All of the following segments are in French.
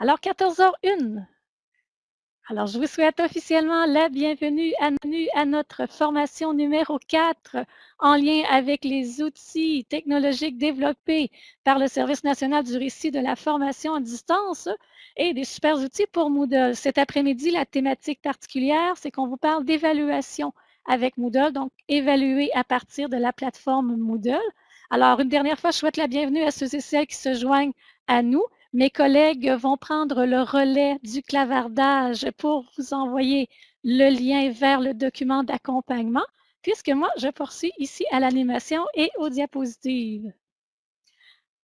Alors, 14h01. Alors, je vous souhaite officiellement la bienvenue à, notre formation numéro 4 en lien avec les outils technologiques développés par le Service national du récit de la formation à distance et des super outils pour Moodle. Cet après-midi, la thématique particulière, c'est qu'on vous parle d'évaluation avec Moodle, donc évaluer à partir de la plateforme Moodle. Alors, une dernière fois, je souhaite la bienvenue à ceux et celles qui se joignent à nous. Mes collègues vont prendre le relais du clavardage pour vous envoyer le lien vers le document d'accompagnement, puisque moi, je poursuis ici à l'animation et aux diapositives.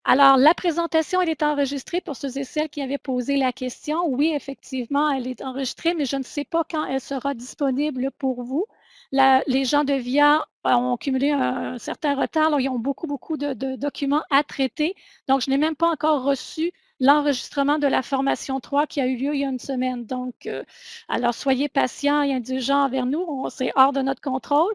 Alors, la présentation, elle est enregistrée pour ceux et celles qui avaient posé la question. Oui, effectivement, elle est enregistrée, mais je ne sais pas quand elle sera disponible pour vous. les gens de VIA ont cumulé un, certain retard. ils ont beaucoup, beaucoup de, de, documents à traiter. Donc, je n'ai même pas encore reçu l'enregistrement de la formation 3 qui a eu lieu il y a une semaine. Donc, euh, alors soyez patients et indulgents envers nous. C'est hors de notre contrôle.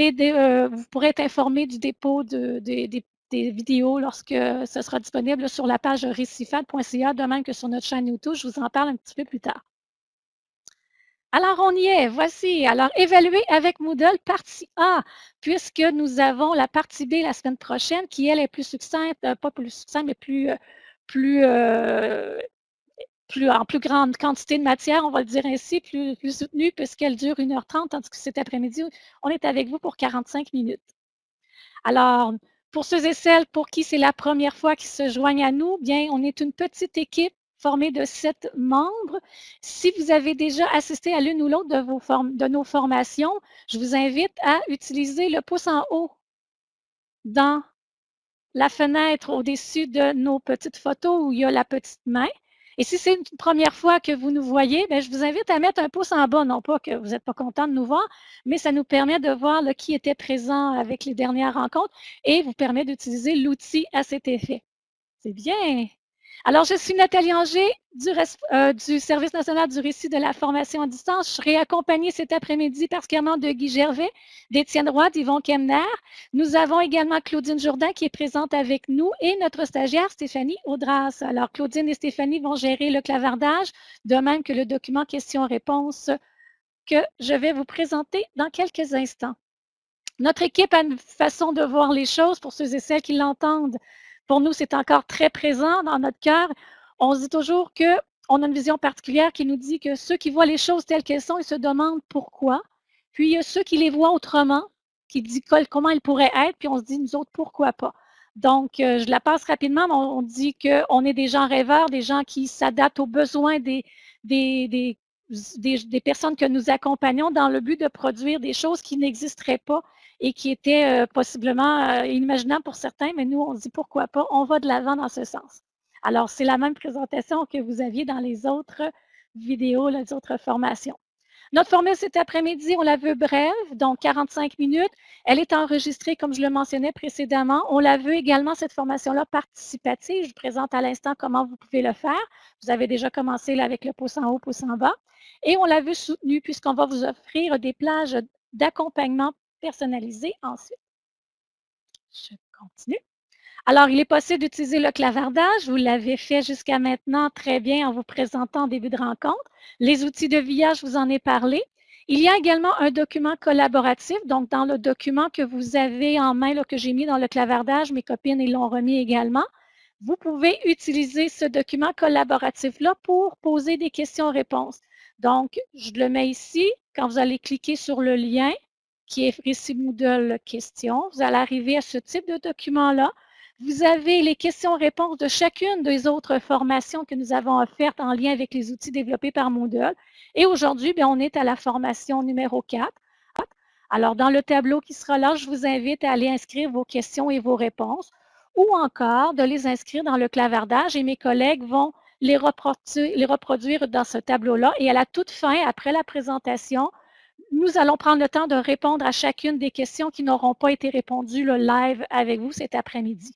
Euh, vous pourrez être informé du dépôt des vidéos lorsque ce sera disponible sur la page récifal.ca, de même que sur notre chaîne YouTube. Je vous en parle un petit peu plus tard. Alors, on y est. Voici. Alors, évaluer avec Moodle, partie A, puisque nous avons la partie B la semaine prochaine, qui, elle, est plus succincte, euh, pas plus succincte, mais plus, plus, euh, plus, en plus grande quantité de matière, on va le dire ainsi, plus, soutenue, puisqu'elle dure 1h30, tandis que cet après-midi, on est avec vous pour 45 minutes. Alors, pour ceux et celles pour qui c'est la première fois qu'ils se joignent à nous, bien, on est une petite équipe formée de sept membres. Si vous avez déjà assisté à l'une ou l'autre de, vos de nos formations, je vous invite à utiliser le pouce en haut dans la fenêtre au-dessus de nos petites photos où il y a la petite main. Et si c'est une première fois que vous nous voyez, bien, je vous invite à mettre un pouce en bas, non pas que vous n'êtes pas content de nous voir, mais ça nous permet de voir qui était présent avec les dernières rencontres et vous permet d'utiliser l'outil à cet effet. C'est bien. Alors, je suis Nathalie Anger euh, du, Service national du récit de la formation à distance. Je serai accompagnée cet après-midi particulièrement de Guy Gervais, d'Étienne Roy, d'Yvon Kemner. Nous avons également Claudine Jourdain qui est présente avec nous et notre stagiaire Stéphanie Audras. Alors, Claudine et Stéphanie vont gérer le clavardage, de même que le document questions-réponses que je vais vous présenter dans quelques instants. Notre équipe a une façon de voir les choses pour ceux et celles qui l'entendent pour nous, c'est encore très présent dans notre cœur. On se dit toujours qu'on a une vision particulière qui nous dit que ceux qui voient les choses telles qu'elles sont, ils se demandent pourquoi. Puis il y a ceux qui les voient autrement, qui disent comment elles pourraient être, puis on se dit, nous autres, pourquoi pas? Donc, euh, je la passe rapidement, mais on, dit qu'on est des gens rêveurs, des gens qui s'adaptent aux besoins des, personnes que nous accompagnons dans le but de produire des choses qui n'existeraient pas et qui étaient euh, possiblement euh, inimaginables pour certains, mais nous, on dit pourquoi pas, on va de l'avant dans ce sens. Alors, c'est la même présentation que vous aviez dans les autres vidéos, les autres formations. Notre formule cet après-midi, on la veut brève, donc 45 minutes. Elle est enregistrée, comme je le mentionnais précédemment. On la veut également, cette formation-là, participative. Je vous présente à l'instant comment vous pouvez le faire. Vous avez déjà commencé là, avec le pouce en haut, pouce en bas. Et on la veut soutenue puisqu'on va vous offrir des plages d'accompagnement personnalisées ensuite. Je continue. Alors, il est possible d'utiliser le clavardage. Vous l'avez fait jusqu'à maintenant très bien en vous présentant en début de rencontre. Les outils de VIA, je vous en ai parlé. Il y a également un document collaboratif. Donc, dans le document que vous avez en main, que j'ai mis dans le clavardage, mes copines l'ont remis également. Vous pouvez utiliser ce document collaboratif-là pour poser des questions-réponses. Donc, je le mets ici. Quand vous allez cliquer sur le lien qui est Récit Moodle Questions, vous allez arriver à ce type de document-là. Vous avez les questions-réponses de chacune des autres formations que nous avons offertes en lien avec les outils développés par Moodle. Et aujourd'hui, on est à la formation numéro 4. Alors, dans le tableau qui sera là, je vous invite à aller inscrire vos questions et vos réponses ou encore de les inscrire dans le clavardage et mes collègues vont les reproduire, dans ce tableau-là. Et à la toute fin, après la présentation, nous allons prendre le temps de répondre à chacune des questions qui n'auront pas été répondues le live avec vous cet après-midi.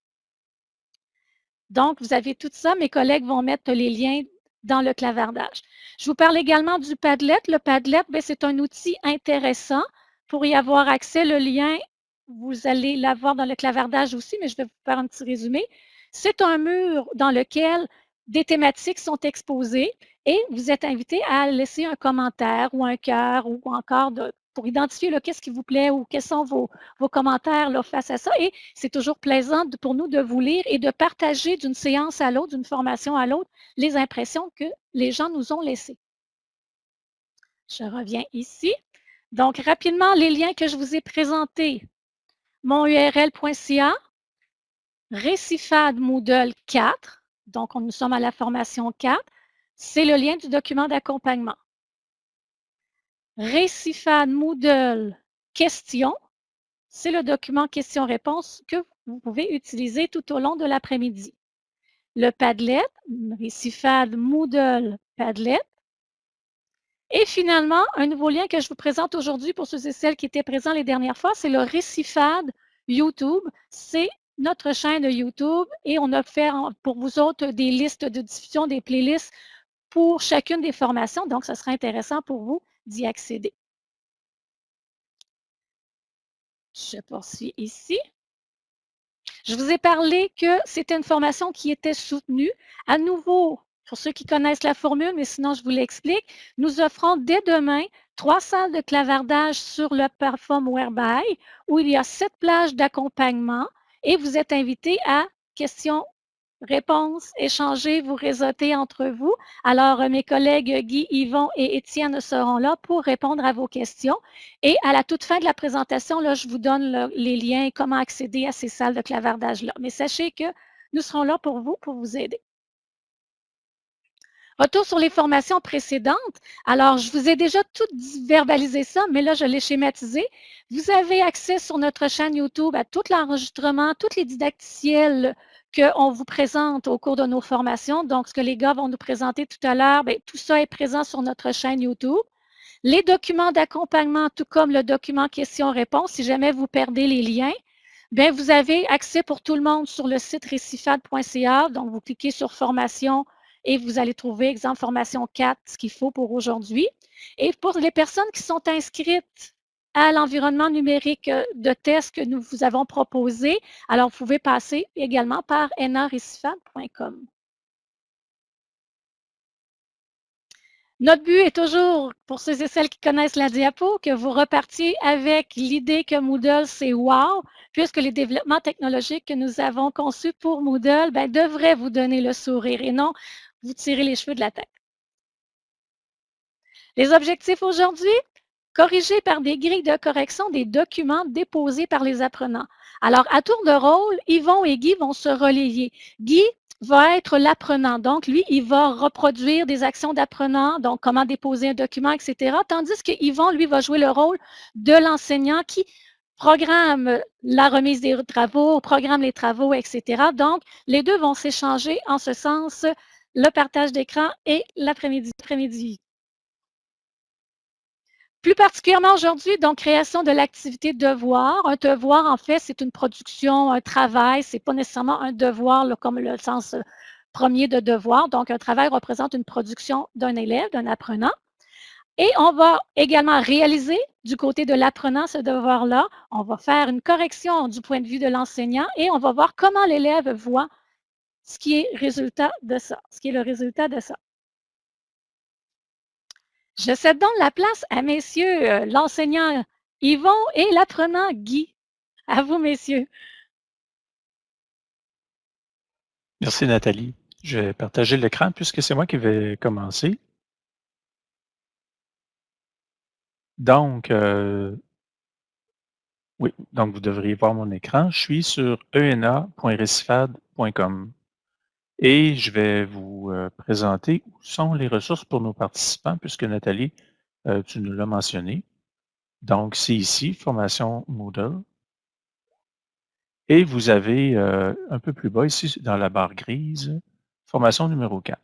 Donc, vous avez tout ça. Mes collègues vont mettre les liens dans le clavardage. Je vous parle également du Padlet. Le Padlet, ben, c'est un outil intéressant pour y avoir accès. Le lien, vous allez l'avoir dans le clavardage aussi, mais je vais vous faire un petit résumé. C'est un mur dans lequel des thématiques sont exposées et vous êtes invité à laisser un commentaire ou un cœur ou encore de, pour identifier qu'est-ce qui vous plaît ou quels sont vos, commentaires face à ça. Et c'est toujours plaisant pour nous de vous lire et de partager d'une séance à l'autre, d'une formation à l'autre, les impressions que les gens nous ont laissées. Je reviens ici. Donc, rapidement, les liens que je vous ai présentés. monurl.ca, Récifade Moodle 4, donc nous sommes à la formation 4, c'est le lien du document d'accompagnement. Récifade Moodle Questions, c'est le document questions-réponses que vous pouvez utiliser tout au long de l'après-midi. Le Padlet, Récifade Moodle Padlet. Et finalement, un nouveau lien que je vous présente aujourd'hui pour ceux et celles qui étaient présents les dernières fois, c'est le Récifade YouTube. C'est notre chaîne YouTube et on a fait pour vous autres des listes de diffusion, des playlists pour chacune des formations. Donc, ce sera intéressant pour vous d'y accéder. Je poursuis ici. Je vous ai parlé que c'était une formation qui était soutenue. À nouveau, pour ceux qui connaissent la formule, mais sinon je vous l'explique, nous offrons dès demain trois salles de clavardage sur le Perform Whereby où il y a sept plages d'accompagnement et vous êtes invité à questions réponses, échanger, vous réseauter entre vous. Alors, mes collègues Guy, Yvon et Étienne seront là pour répondre à vos questions. Et à la toute fin de la présentation, là, je vous donne les liens et comment accéder à ces salles de clavardage-là. Mais sachez que nous serons là pour vous, pour vous aider. Retour sur les formations précédentes. Alors, je vous ai déjà tout verbalisé ça, mais là, je l'ai schématisé. Vous avez accès sur notre chaîne YouTube à tout l'enregistrement, toutes les didacticiels qu'on vous présente au cours de nos formations. Donc, ce que les gars vont nous présenter tout à l'heure, ben, tout ça est présent sur notre chaîne YouTube. Les documents d'accompagnement, tout comme le document questions-réponses, si jamais vous perdez les liens, bien, vous avez accès pour tout le monde sur le site récifade.ca. Donc, vous cliquez sur formation, et vous allez trouver, exemple, formation 4, ce qu'il faut pour aujourd'hui. Et pour les personnes qui sont inscrites à l'environnement numérique euh, de test que nous vous avons proposé, alors vous pouvez passer également par narecifab.com. Notre but est toujours, pour ceux et celles qui connaissent la diapo, que vous repartiez avec l'idée que Moodle, c'est wow, puisque les développements technologiques que nous avons conçus pour Moodle ben, devraient vous donner le sourire et non vous tirez les cheveux de la tête. Les objectifs aujourd'hui, corriger par des grilles de correction des documents déposés par les apprenants. Alors, à tour de rôle, Yvon et Guy vont se relayer. Guy va être l'apprenant. Donc, lui, il va reproduire des actions d'apprenant, donc comment déposer un document, etc. Tandis que Yvon, lui, va jouer le rôle de l'enseignant qui programme la remise des travaux, programme les travaux, etc. Donc, les deux vont s'échanger en ce sens le partage d'écran et l'après-midi. Plus particulièrement aujourd'hui, donc, création de l'activité devoir. Un devoir, en fait, c'est une production, un travail. Ce n'est pas nécessairement un devoir comme le sens euh, premier de devoir. Donc, un travail représente une production d'un élève, d'un apprenant. Et on va également réaliser du côté de l'apprenant ce devoir-là. On va faire une correction du point de vue de l'enseignant et on va voir comment l'élève voit ce qui est résultat de ça, ce qui est le résultat de ça. Je cède donc la place à messieurs euh, l'enseignant Yvon et l'apprenant Guy. À vous, messieurs. Merci, Nathalie. Je vais partager l'écran puisque c'est moi qui vais commencer. Donc, euh, oui, donc vous devriez voir mon écran. Je suis sur ena.recifad.com. Et je vais vous euh, présenter où sont les ressources pour nos participants, puisque Nathalie, euh, tu nous l'as mentionné. Donc, c'est ici, formation Moodle. Et vous avez euh, un peu plus bas, ici, dans la barre grise, formation numéro 4.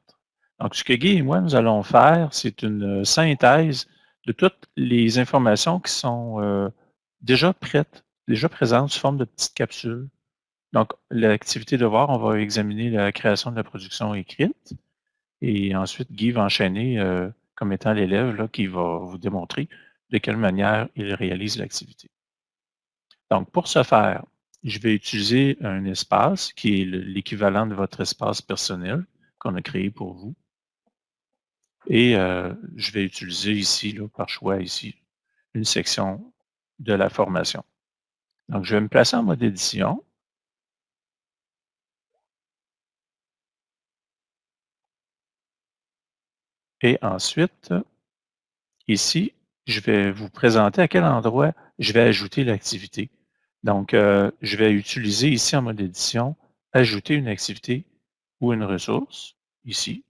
Donc, ce que Guy et moi, nous allons faire, c'est une synthèse de toutes les informations qui sont déjà prêtes, déjà présentes sous forme de petites capsules donc, l'activité de voir, on va examiner la création de la production écrite. Et ensuite, Guy va enchaîner euh, comme étant l'élève qui va vous démontrer de quelle manière il réalise l'activité. Donc, pour ce faire, je vais utiliser un espace qui est l'équivalent de votre espace personnel, qu'on a créé pour vous. Et euh, je vais utiliser ici, par choix ici, une section de la formation. Donc, je vais me placer en mode édition. Et ensuite, ici, je vais vous présenter à quel endroit je vais ajouter l'activité. Donc, euh, je vais utiliser ici en mode édition, ajouter une activité ou une ressource, ici.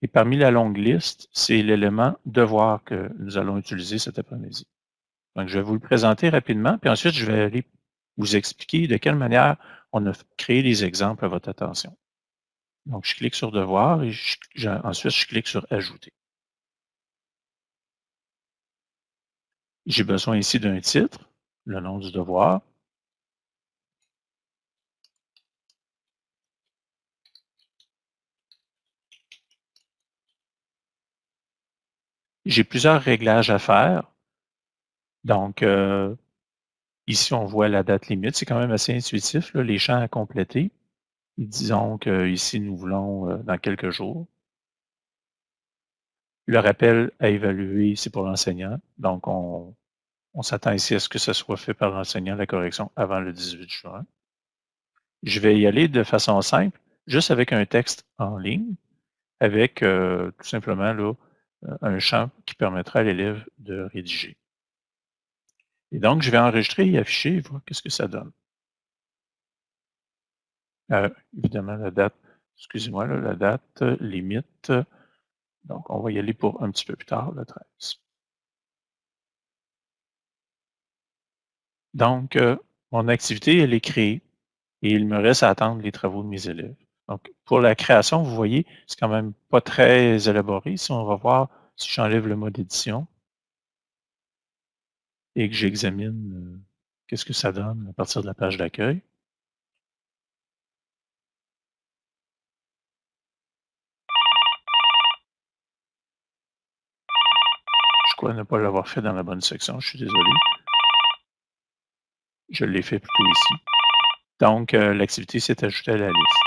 Et parmi la longue liste, c'est l'élément devoir que nous allons utiliser cet après-midi. Donc, je vais vous le présenter rapidement, puis ensuite, je vais aller vous expliquer de quelle manière on a créé les exemples à votre attention. Donc, je clique sur Devoir et ensuite, je clique sur Ajouter. J'ai besoin ici d'un titre, le nom du devoir. J'ai plusieurs réglages à faire. Donc, euh, ici, on voit la date limite. C'est quand même assez intuitif, les champs à compléter. Disons qu'ici, nous voulons euh, dans quelques jours. Le rappel à évaluer, c'est pour l'enseignant. Donc, on, on s'attend ici à ce que ce soit fait par l'enseignant, la correction, avant le 18 juin. Je vais y aller de façon simple, juste avec un texte en ligne, avec euh, tout simplement là, euh, un champ qui permettra à l'élève de rédiger. Et donc, je vais enregistrer et afficher et voir qu'est-ce que ça donne. Euh, évidemment, la date, excusez-moi, la date limite. Donc, on va y aller pour un petit peu plus tard, le 13. Donc, euh, mon activité, elle est créée et il me reste à attendre les travaux de mes élèves. Donc, pour la création, vous voyez, c'est quand même pas très élaboré. Si on va voir, si j'enlève le mode édition et que j'examine euh, qu'est-ce que ça donne à partir de la page d'accueil. Ne pas l'avoir fait dans la bonne section, je suis désolé. Je l'ai fait plutôt ici. Donc, euh, l'activité s'est ajoutée à la liste.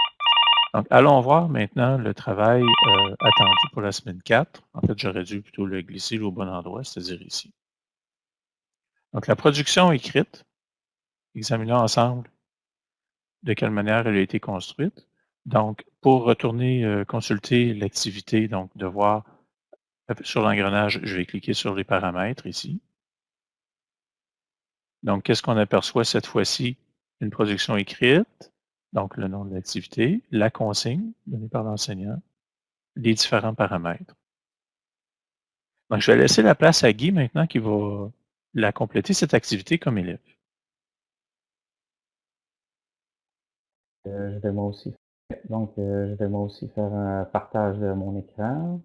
Donc, allons voir maintenant le travail euh, attendu pour la semaine 4. En fait, j'aurais dû plutôt le glisser au bon endroit, c'est-à-dire ici. Donc, la production écrite, examinons ensemble de quelle manière elle a été construite. Donc, pour retourner euh, consulter l'activité, donc de voir sur l'engrenage, je vais cliquer sur les paramètres ici. Donc, qu'est-ce qu'on aperçoit cette fois-ci? Une production écrite, donc le nom de l'activité, la consigne donnée par l'enseignant, les différents paramètres. Donc, je vais laisser la place à Guy maintenant qui va la compléter, cette activité, comme élève. Euh. Donc, euh, je vais moi aussi faire un partage de mon écran.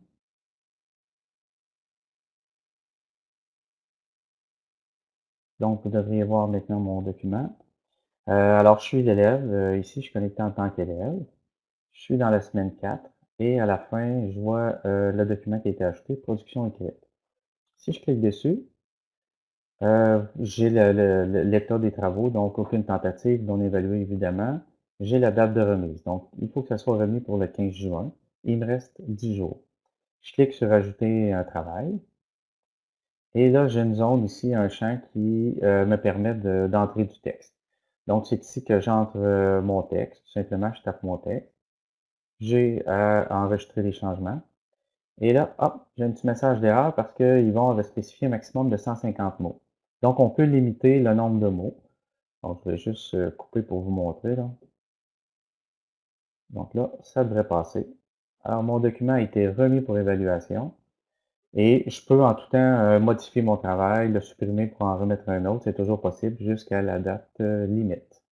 Donc, vous devriez voir maintenant mon document. Euh, alors, je suis l'élève. Euh, ici, je suis connecté en tant qu'élève. Je suis dans la semaine 4 et à la fin, je vois euh, le document qui a été ajouté, production écrite. Si je clique dessus, j'ai l'état des travaux, donc aucune tentative non évaluée évidemment. J'ai la date de remise, donc il faut que ça soit remis pour le 15 juin. Il me reste 10 jours. Je clique sur ajouter un travail. Et là, j'ai une zone ici, un champ qui euh, me permet d'entrer du texte. Donc, c'est ici que j'entre euh, mon texte. Tout simplement, je tape mon texte. J'ai enregistrer les changements. Et là, hop, j'ai un petit message d'erreur parce qu'ils vont spécifier un maximum de 150 mots. Donc, on peut limiter le nombre de mots. Donc, je vais juste euh, couper pour vous montrer. Là. Donc là, ça devrait passer. Alors, mon document a été remis pour évaluation. Et je peux en tout temps euh, modifier mon travail, le supprimer pour en remettre un autre. C'est toujours possible jusqu'à la date euh, limite.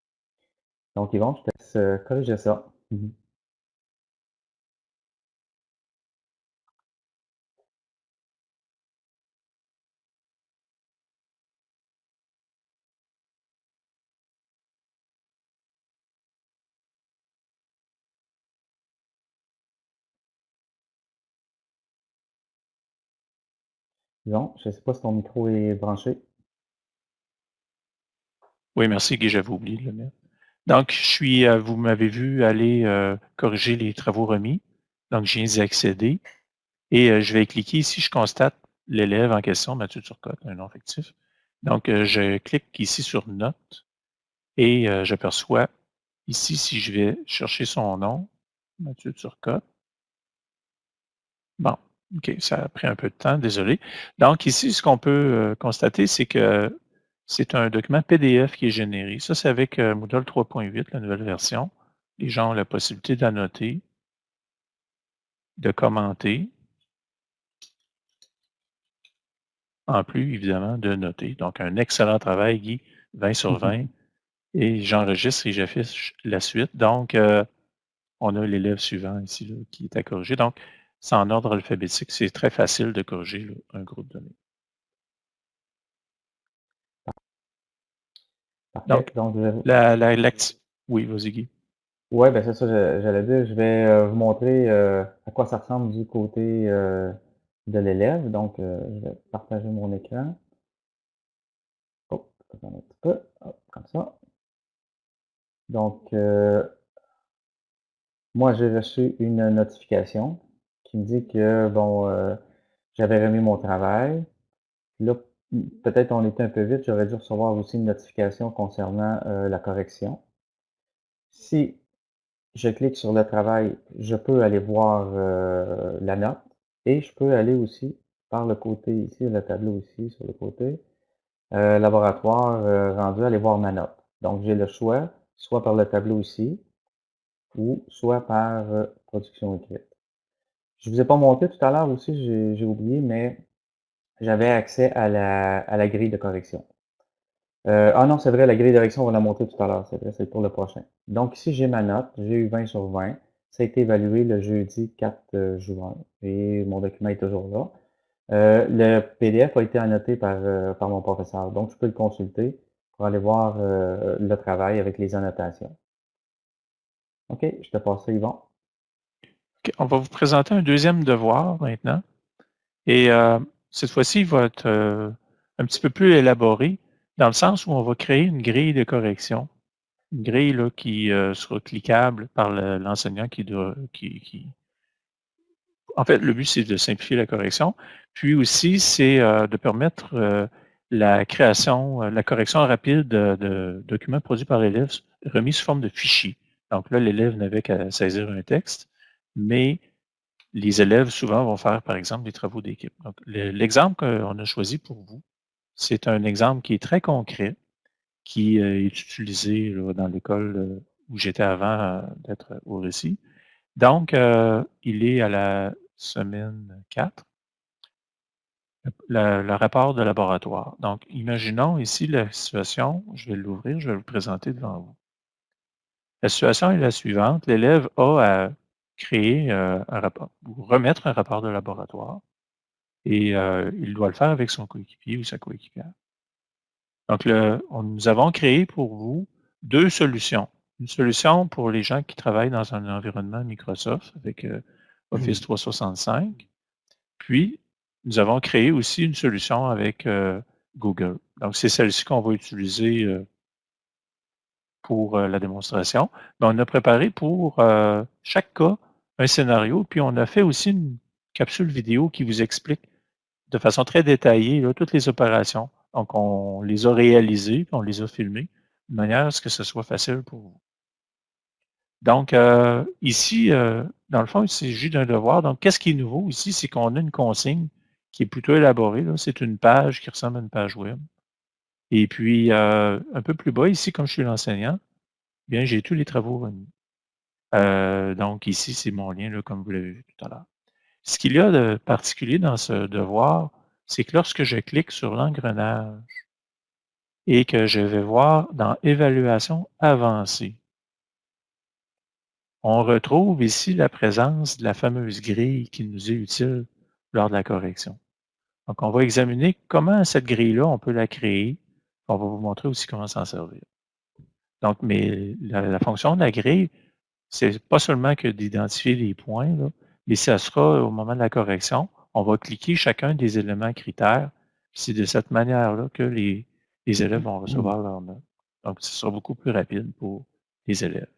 Donc, Yvon, je te laisse euh, corriger ça. Mhm. Non, je ne sais pas si ton micro est branché. Oui, merci Guy, j'avais oublié de le mettre. Donc, je suis, euh, vous m'avez vu aller euh, corriger les travaux remis. Donc, je viens d'y accéder. Et euh, je vais cliquer ici, je constate l'élève en question, Mathieu Turcotte, un nom fictif. Donc, je clique ici sur Notes et j'aperçois ici, si je vais chercher son nom, Mathieu Turcotte. Bon, OK, ça a pris un peu de temps, désolé. Donc, ici, ce qu'on peut constater, c'est que c'est un document PDF qui est généré. Ça, c'est avec Moodle 3.8, la nouvelle version. Les gens ont la possibilité d'annoter, de commenter, en plus, évidemment, de noter. Donc, un excellent travail, Guy, 20 sur 20. Et j'enregistre et j'affiche la suite. Donc, euh, on a l'élève suivant ici qui est à corriger. Donc, c'est en ordre alphabétique. C'est très facile de corriger un groupe donné. Donc, la, la, oui, vas-y Guy. Oui, ben c'est ça, j'allais dire. Je vais euh, vous montrer euh, à quoi ça ressemble du côté de l'élève. Donc, euh, je vais partager mon écran. Oh, un petit peu. comme ça. Donc, euh, moi, j'ai reçu une notification qui me dit que, bon, euh, j'avais remis mon travail. Là, peut-être on était un peu vite, j'aurais dû recevoir aussi une notification concernant la correction. Si je clique sur le travail, je peux aller voir la note. Et je peux aller aussi par le côté ici, le tableau ici sur le côté, euh, laboratoire euh, rendu, aller voir ma note. Donc j'ai le choix, soit par le tableau ici, ou soit par euh, production écrite. Je ne vous ai pas montré tout à l'heure aussi, j'ai oublié, mais j'avais accès à la, à la grille de correction. ah non, c'est vrai, la grille de correction, on va la montrer tout à l'heure, c'est vrai, c'est pour le prochain. Donc ici, j'ai ma note, j'ai eu 20 sur 20. Ça a été évalué le jeudi 4 euh, juin et mon document est toujours là. Euh, le PDF a été annoté par, euh, par mon professeur, donc je peux le consulter pour aller voir le travail avec les annotations. OK, je te passe ça, Yvon. On va vous présenter un deuxième devoir maintenant. Et cette fois-ci, il va être un petit peu plus élaboré, dans le sens où on va créer une grille de correction une grille qui euh, sera cliquable par l'enseignant qui doit. Qui, En fait, le but, c'est de simplifier la correction. Puis aussi, c'est euh, de permettre euh, la création, la correction rapide de, documents produits par l'élève remis sous forme de fichier. Donc là, l'élève n'avait qu'à saisir un texte, mais les élèves, souvent, vont faire, par exemple, des travaux d'équipe. Donc, l'exemple qu'on a choisi pour vous, c'est un exemple qui est très concret, qui euh, est utilisé dans l'école euh, où j'étais avant euh, d'être au récit. Donc, il est à la semaine 4, le, rapport de laboratoire. Donc, imaginons ici la situation, je vais l'ouvrir, je vais le présenter devant vous. La situation est la suivante. L'élève a à créer un rapport, ou remettre un rapport de laboratoire, et il doit le faire avec son coéquipier ou sa coéquipière. Donc, nous avons créé pour vous deux solutions. Une solution pour les gens qui travaillent dans un environnement Microsoft avec euh, Office 365. Mmh. Puis, nous avons créé aussi une solution avec euh, Google. Donc, c'est celle-ci qu'on va utiliser euh, pour la démonstration. Mais on a préparé pour chaque cas un scénario, puis on a fait aussi une capsule vidéo qui vous explique de façon très détaillée toutes les opérations. Donc, on les a réalisés, on les a filmés, de manière à ce que ce soit facile pour vous. Donc, euh, ici, euh, dans le fond, il s'agit d'un devoir. Donc, qu'est-ce qui est nouveau ici? C'est qu'on a une consigne qui est plutôt élaborée. C'est une page qui ressemble à une page web. Et puis, euh, un peu plus bas, ici, comme je suis l'enseignant, bien, j'ai tous les travaux remis. Donc, ici, c'est mon lien, là, comme vous l'avez vu tout à l'heure. Ce qu'il y a de particulier dans ce devoir, c'est que lorsque je clique sur l'engrenage et que je vais voir dans Évaluation avancée, on retrouve ici la présence de la fameuse grille qui nous est utile lors de la correction. Donc, on va examiner comment cette grille-là, on peut la créer. On va vous montrer aussi comment s'en servir. Donc, mais la, fonction de la grille, c'est pas seulement que d'identifier les points, mais ça sera au moment de la correction, on va cliquer chacun des éléments critères. C'est de cette manière-là que les, élèves vont recevoir leur note. Donc, ce sera beaucoup plus rapide pour les élèves.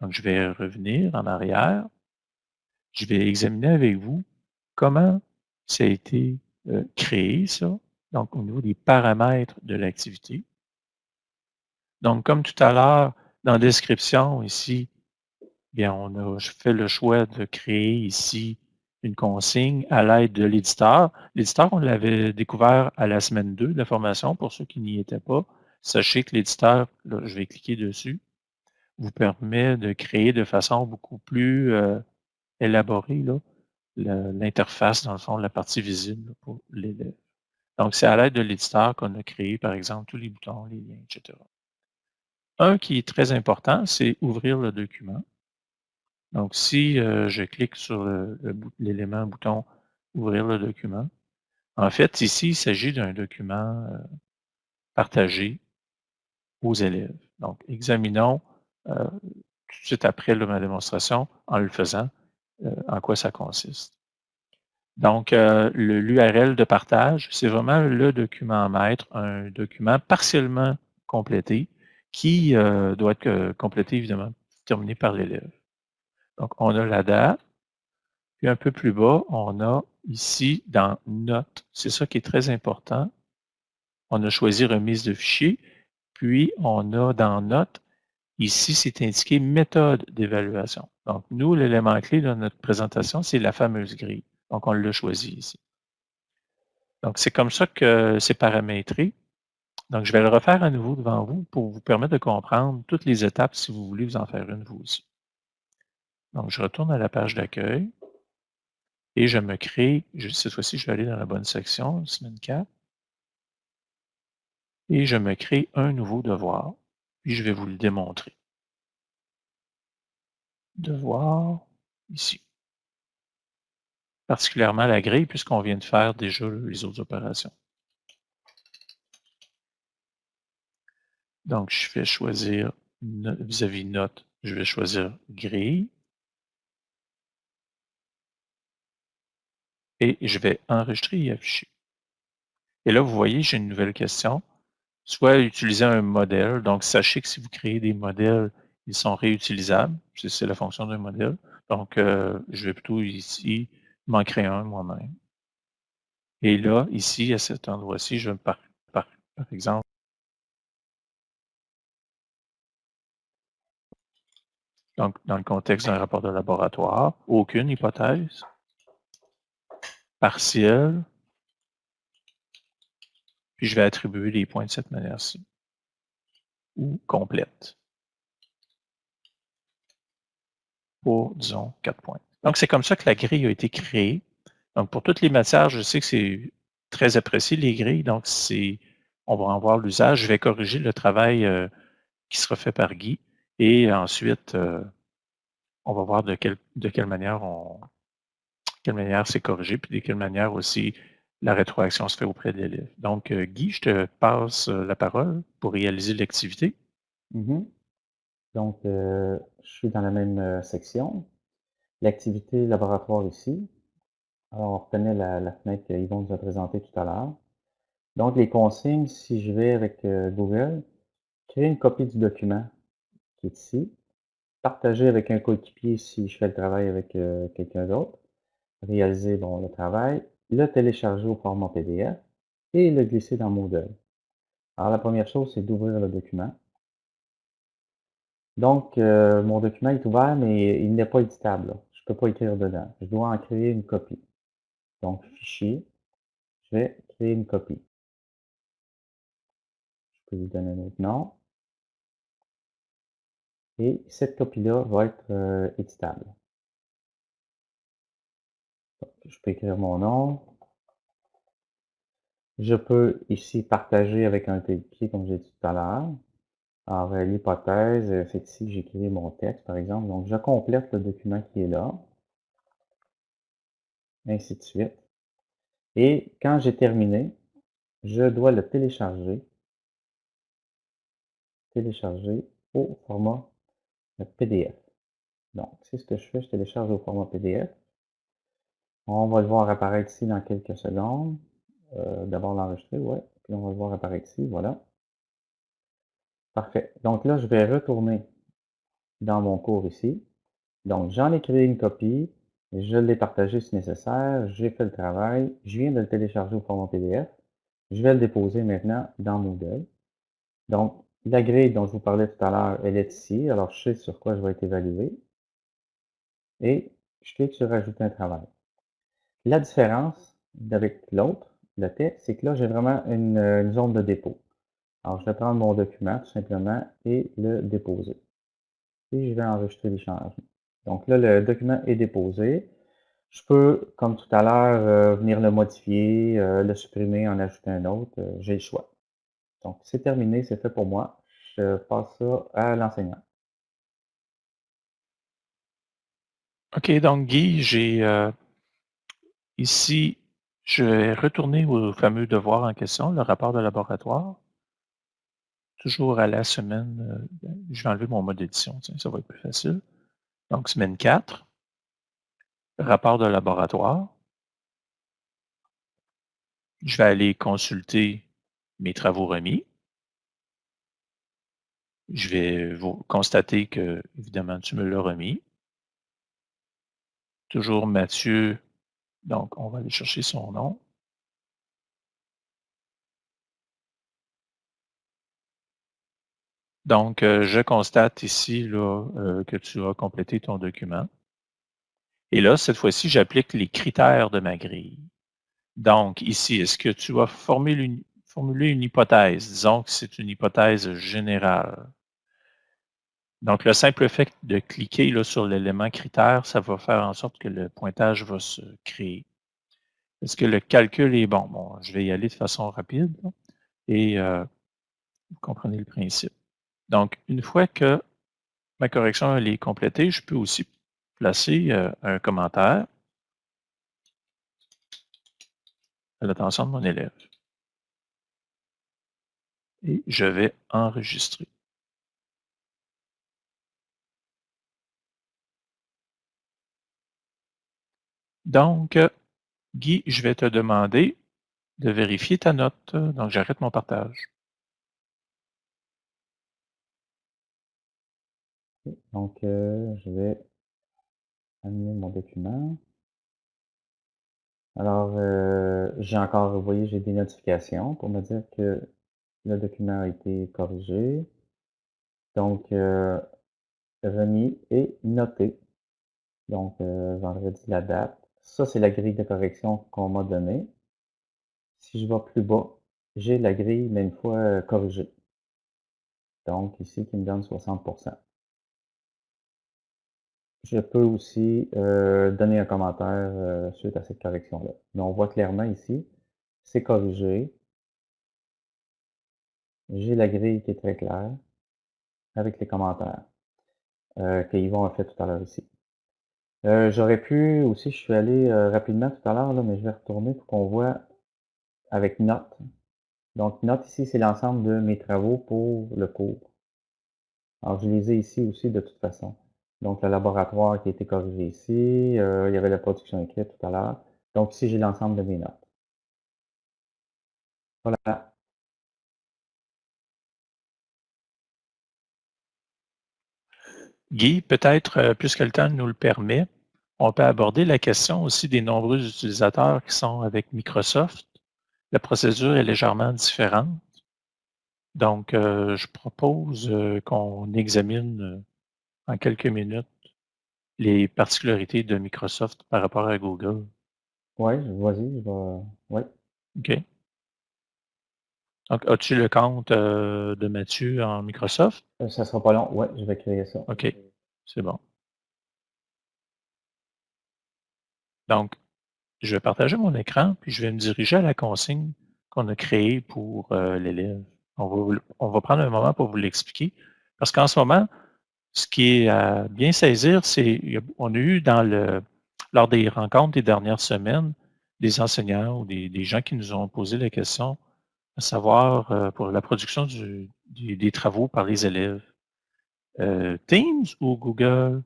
Donc, je vais revenir en arrière. Je vais examiner avec vous comment ça a été euh, créé, ça, donc au niveau des paramètres de l'activité. Donc, comme tout à l'heure, dans la description ici, on a fait le choix de créer ici une consigne à l'aide de l'éditeur. L'éditeur, on l'avait découvert à la semaine 2 de la formation. Pour ceux qui n'y étaient pas, sachez que l'éditeur, je vais cliquer dessus, vous permet de créer de façon beaucoup plus euh, élaborée l'interface, dans le fond, la partie visible pour l'élève. Donc, c'est à l'aide de l'éditeur qu'on a créé, par exemple, tous les boutons, les liens, etc. Un qui est très important, c'est ouvrir le document. Donc, si euh, je clique sur l'élément bouton Ouvrir le document, en fait, ici, il s'agit d'un document euh, partagé aux élèves. Donc, examinons euh, tout de suite après ma démonstration, en le faisant, en quoi ça consiste. Donc, l'URL de partage, c'est vraiment le document maître, un document partiellement complété qui doit être complété, évidemment, terminé par l'élève. Donc, on a la date. Puis un peu plus bas, on a ici dans Notes. C'est ça qui est très important. On a choisi remise de fichier. Puis, on a dans Notes, ici, c'est indiqué méthode d'évaluation. Donc, nous, l'élément clé de notre présentation, c'est la fameuse grille. Donc, on l'a choisi ici. Donc, c'est comme ça que c'est paramétré. Donc, je vais le refaire à nouveau devant vous pour vous permettre de comprendre toutes les étapes si vous voulez vous en faire une vous aussi. Donc, je retourne à la page d'accueil et je me crée, cette fois-ci, je vais aller dans la bonne section, semaine 4, et je me crée un nouveau devoir, puis je vais vous le démontrer. Devoir, ici. Particulièrement la grille, puisqu'on vient de faire déjà les autres opérations. Donc, je vais choisir vis-à-vis -vis note, je vais choisir grille. Et je vais enregistrer et afficher. Et là, vous voyez, j'ai une nouvelle question. Soit utiliser un modèle. Donc, sachez que si vous créez des modèles, ils sont réutilisables. C'est la fonction d'un modèle. Donc, euh, je vais plutôt ici m'en créer un moi-même. Et là, ici, à cet endroit-ci, je vais par, par, par exemple, donc dans le contexte d'un rapport de laboratoire, aucune hypothèse partiel, puis je vais attribuer les points de cette manière-ci, ou complète, pour, disons, 4 points. Donc, c'est comme ça que la grille a été créée. Donc, pour toutes les matières, je sais que c'est très apprécié, les grilles, donc c'est, on va en voir l'usage. Je vais corriger le travail euh, qui sera fait par Guy, et ensuite, euh, on va voir de quelle, de quelle manière on, quelle manière c'est corrigé, puis de quelle manière aussi la rétroaction se fait auprès de l'élève. Donc, euh, Guy, je te passe euh, la parole pour réaliser l'activité. Mm-hmm. Donc, euh, je suis dans la même section. L'activité laboratoire ici. Alors, on retenait la, fenêtre qu'Yvon nous a présentée tout à l'heure. Donc, les consignes, si je vais avec Google, créer une copie du document qui est ici, partager avec un coéquipier si je fais le travail avec quelqu'un d'autre, réaliser le travail, le télécharger au format PDF et le glisser dans Moodle. Alors, la première chose, c'est d'ouvrir le document. Donc, euh, mon document est ouvert, mais il n'est pas éditable. Je ne peux pas écrire dedans. Je dois en créer une copie. Donc, fichier, je vais créer une copie. Je peux lui donner un nom. Et cette copie-là va être euh, éditable je peux écrire mon nom. Je peux ici partager avec un coéquipier, comme j'ai dit tout à l'heure. Alors, l'hypothèse, euh, c'est ici que j'écris mon texte, par exemple. Donc, je complète le document qui est là. Ainsi de suite. Et quand j'ai terminé, je dois le télécharger. Télécharger au format PDF. Donc, c'est ce que je fais, je télécharge au format PDF. On va le voir apparaître ici dans quelques secondes. Euh, d'abord l'enregistrer, ouais. Puis on va le voir apparaître ici, voilà. Parfait. Donc là, je vais retourner dans mon cours ici. Donc, j'en ai créé une copie, je l'ai partagé si nécessaire, j'ai fait le travail, je viens de le télécharger au format PDF. Je vais le déposer maintenant dans Moodle. Donc, la grille dont je vous parlais tout à l'heure, elle est ici. Alors, je sais sur quoi je vais être évalué. Et je clique sur Ajouter un travail. La différence avec l'autre, le texte, c'est que là, j'ai vraiment une, une, zone de dépôt. Alors, je vais prendre mon document tout simplement et le déposer. Et je vais enregistrer les changements. Donc là, le document est déposé. Je peux, comme tout à l'heure, euh, venir le modifier, euh, le supprimer, en ajouter un autre. Euh, j'ai le choix. Donc, c'est terminé, c'est fait pour moi. Je passe ça à l'enseignant. OK, donc Guy, j'ai ici, je vais retourner au fameux devoir en question, le rapport de laboratoire. Toujours à la semaine, je vais enlever mon mode édition, ça va être plus facile. Donc, semaine 4, rapport de laboratoire. Je vais aller consulter mes travaux remis. Je vais vous constater que, évidemment, tu me l'as remis. Toujours Mathieu, donc on va aller chercher son nom. Donc, euh, je constate ici là, euh, que tu as complété ton document. Et là, cette fois-ci, j'applique les critères de ma grille. Donc, ici, est-ce que tu as formulé une, une hypothèse? Disons que c'est une hypothèse générale. Donc, le simple fait de cliquer sur l'élément critère, ça va faire en sorte que le pointage va se créer. Est-ce que le calcul est bon? Bon, je vais y aller de façon rapide et euh, vous comprenez le principe. Donc, une fois que ma correction est complétée, je peux aussi placer euh, un commentaire à l'attention de mon élève. Et je vais enregistrer. Donc, Guy, je vais te demander de vérifier ta note. Donc, j'arrête mon partage. Donc, euh, je vais amener mon document. Alors, euh, j'ai encore, vous voyez, j'ai des notifications pour me dire que le document a été corrigé. Donc, euh, remis et noté. Donc, euh, vendredi, la date. Ça, c'est la grille de correction qu'on m'a donnée. Si je vais plus bas, j'ai la grille, mais une fois corrigée. Donc, ici, qui me donne 60% je peux aussi euh, donner un commentaire euh, suite à cette correction-là. Mais on voit clairement ici, c'est corrigé. J'ai la grille qui est très claire avec les commentaires euh, qu'Yvon a fait tout à l'heure ici. Euh, j'aurais pu aussi, je suis allé rapidement tout à l'heure, mais je vais retourner pour qu'on voit avec notes. Donc, notes ici, c'est l'ensemble de mes travaux pour le cours. Alors, je les ai ici aussi de toute façon. Donc, le laboratoire qui a été corrigé ici. Euh, il y avait la production écrite tout à l'heure. Donc, ici, j'ai l'ensemble de mes notes. Voilà. Guy, peut-être, euh, puisque le temps nous le permet, on peut aborder la question aussi des nombreux utilisateurs qui sont avec Microsoft. La procédure est légèrement différente. Donc, euh, je propose qu'on examine en quelques minutes les particularités de Microsoft par rapport à Google? Oui, vas-y, je vais. Oui. OK. Donc, as-tu le compte euh, de Mathieu en Microsoft? Euh, ça ne sera pas long. Oui, je vais créer ça. OK, c'est bon. Donc, je vais partager mon écran, puis je vais me diriger à la consigne qu'on a créée pour euh, l'élève. On va, prendre un moment pour vous l'expliquer, parce qu'en ce moment, ce qui est à bien saisir, c'est on a eu lors des rencontres des dernières semaines des enseignants ou des, gens qui nous ont posé la question à savoir euh, pour la production des travaux par les élèves. Euh, Teams ou Google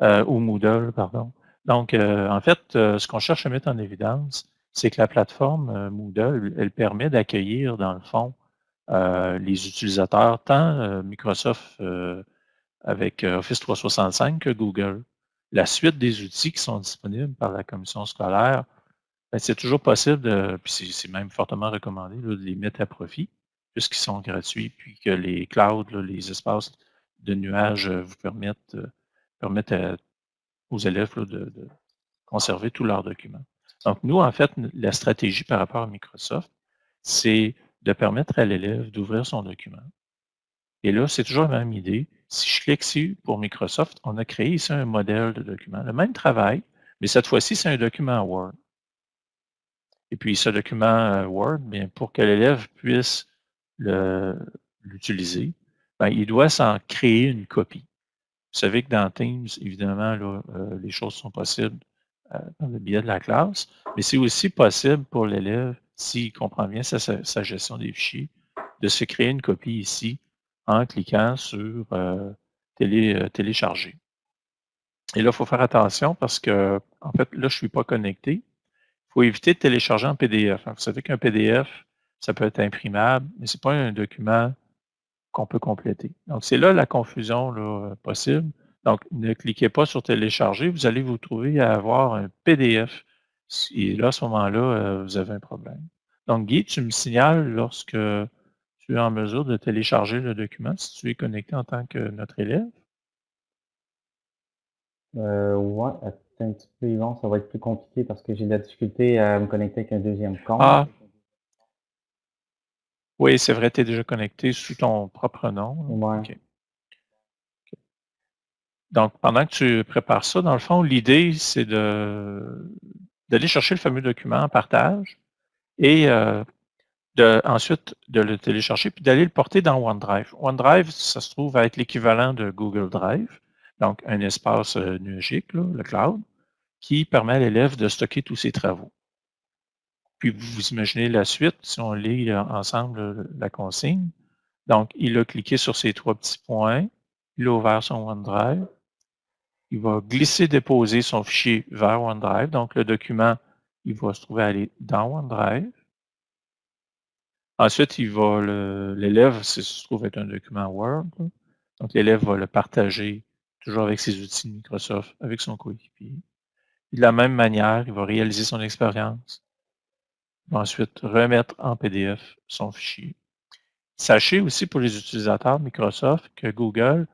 ou Moodle, pardon. Donc, en fait, ce qu'on cherche à mettre en évidence, c'est que la plateforme Moodle, elle permet d'accueillir, dans le fond, les utilisateurs, tant Microsoft avec euh, Office 365 que Google. La suite des outils qui sont disponibles par la commission scolaire, ben, c'est toujours possible, puis c'est même fortement recommandé, de les mettre à profit, puisqu'ils sont gratuits, puis que les clouds, les espaces de nuages euh, vous permettent, euh, permettent aux élèves de, conserver tous leurs documents. Donc, nous, en fait, la stratégie par rapport à Microsoft, c'est de permettre à l'élève d'ouvrir son document. Et là, c'est toujours la même idée. Si je clique ici pour Microsoft, on a créé ici un modèle de document. Le même travail, mais cette fois-ci, c'est un document Word. Et puis, ce document euh, Word, bien, pour que l'élève puisse l'utiliser, ben, il doit s'en créer une copie. Vous savez que dans Teams, évidemment, là, euh, les choses sont possibles euh, dans le biais de la classe, mais c'est aussi possible pour l'élève, s'il comprend bien sa, gestion des fichiers, de se créer une copie ici en cliquant sur euh, télé, télécharger. Et là, il faut faire attention parce que, en fait, là, je ne suis pas connecté. Il faut éviter de télécharger en PDF. Vous savez qu'un PDF, ça peut être imprimable, mais ce n'est pas un document qu'on peut compléter. Donc, c'est là la confusion là, possible. Donc, ne cliquez pas sur télécharger, vous allez vous trouver à avoir un PDF. Et là, à ce moment-là, euh, vous avez un problème. Donc, Guy, tu me signales lorsque tu es en mesure de télécharger le document, si tu es connecté en tant que notre élève? Euh, ouais, un petit peu, Yvon, ça va être plus compliqué parce que j'ai de la difficulté à me connecter avec un deuxième compte. Ah, oui, c'est vrai, tu es déjà connecté sous ton propre nom. Donc, pendant que tu prépares ça, dans le fond, l'idée, c'est d'aller chercher le fameux document en partage et euh, de, ensuite de le télécharger puis d'aller le porter dans OneDrive. OneDrive, ça se trouve à être l'équivalent de Google Drive, donc un espace euh, numérique, le cloud, qui permet à l'élève de stocker tous ses travaux. Puis vous imaginez la suite, si on lit euh, ensemble euh, la consigne. Donc, il a cliqué sur ces trois petits points, il a ouvert son OneDrive, il va glisser, déposer son fichier vers OneDrive. Donc, le document, il va se trouver aller dans OneDrive. Ensuite, il va l'élève, si se trouve être un document Word, donc l'élève va le partager toujours avec ses outils de Microsoft, avec son coéquipier. De la même manière, il va réaliser son expérience ensuite remettre en PDF son fichier. Sachez aussi pour les utilisateurs Microsoft que Google,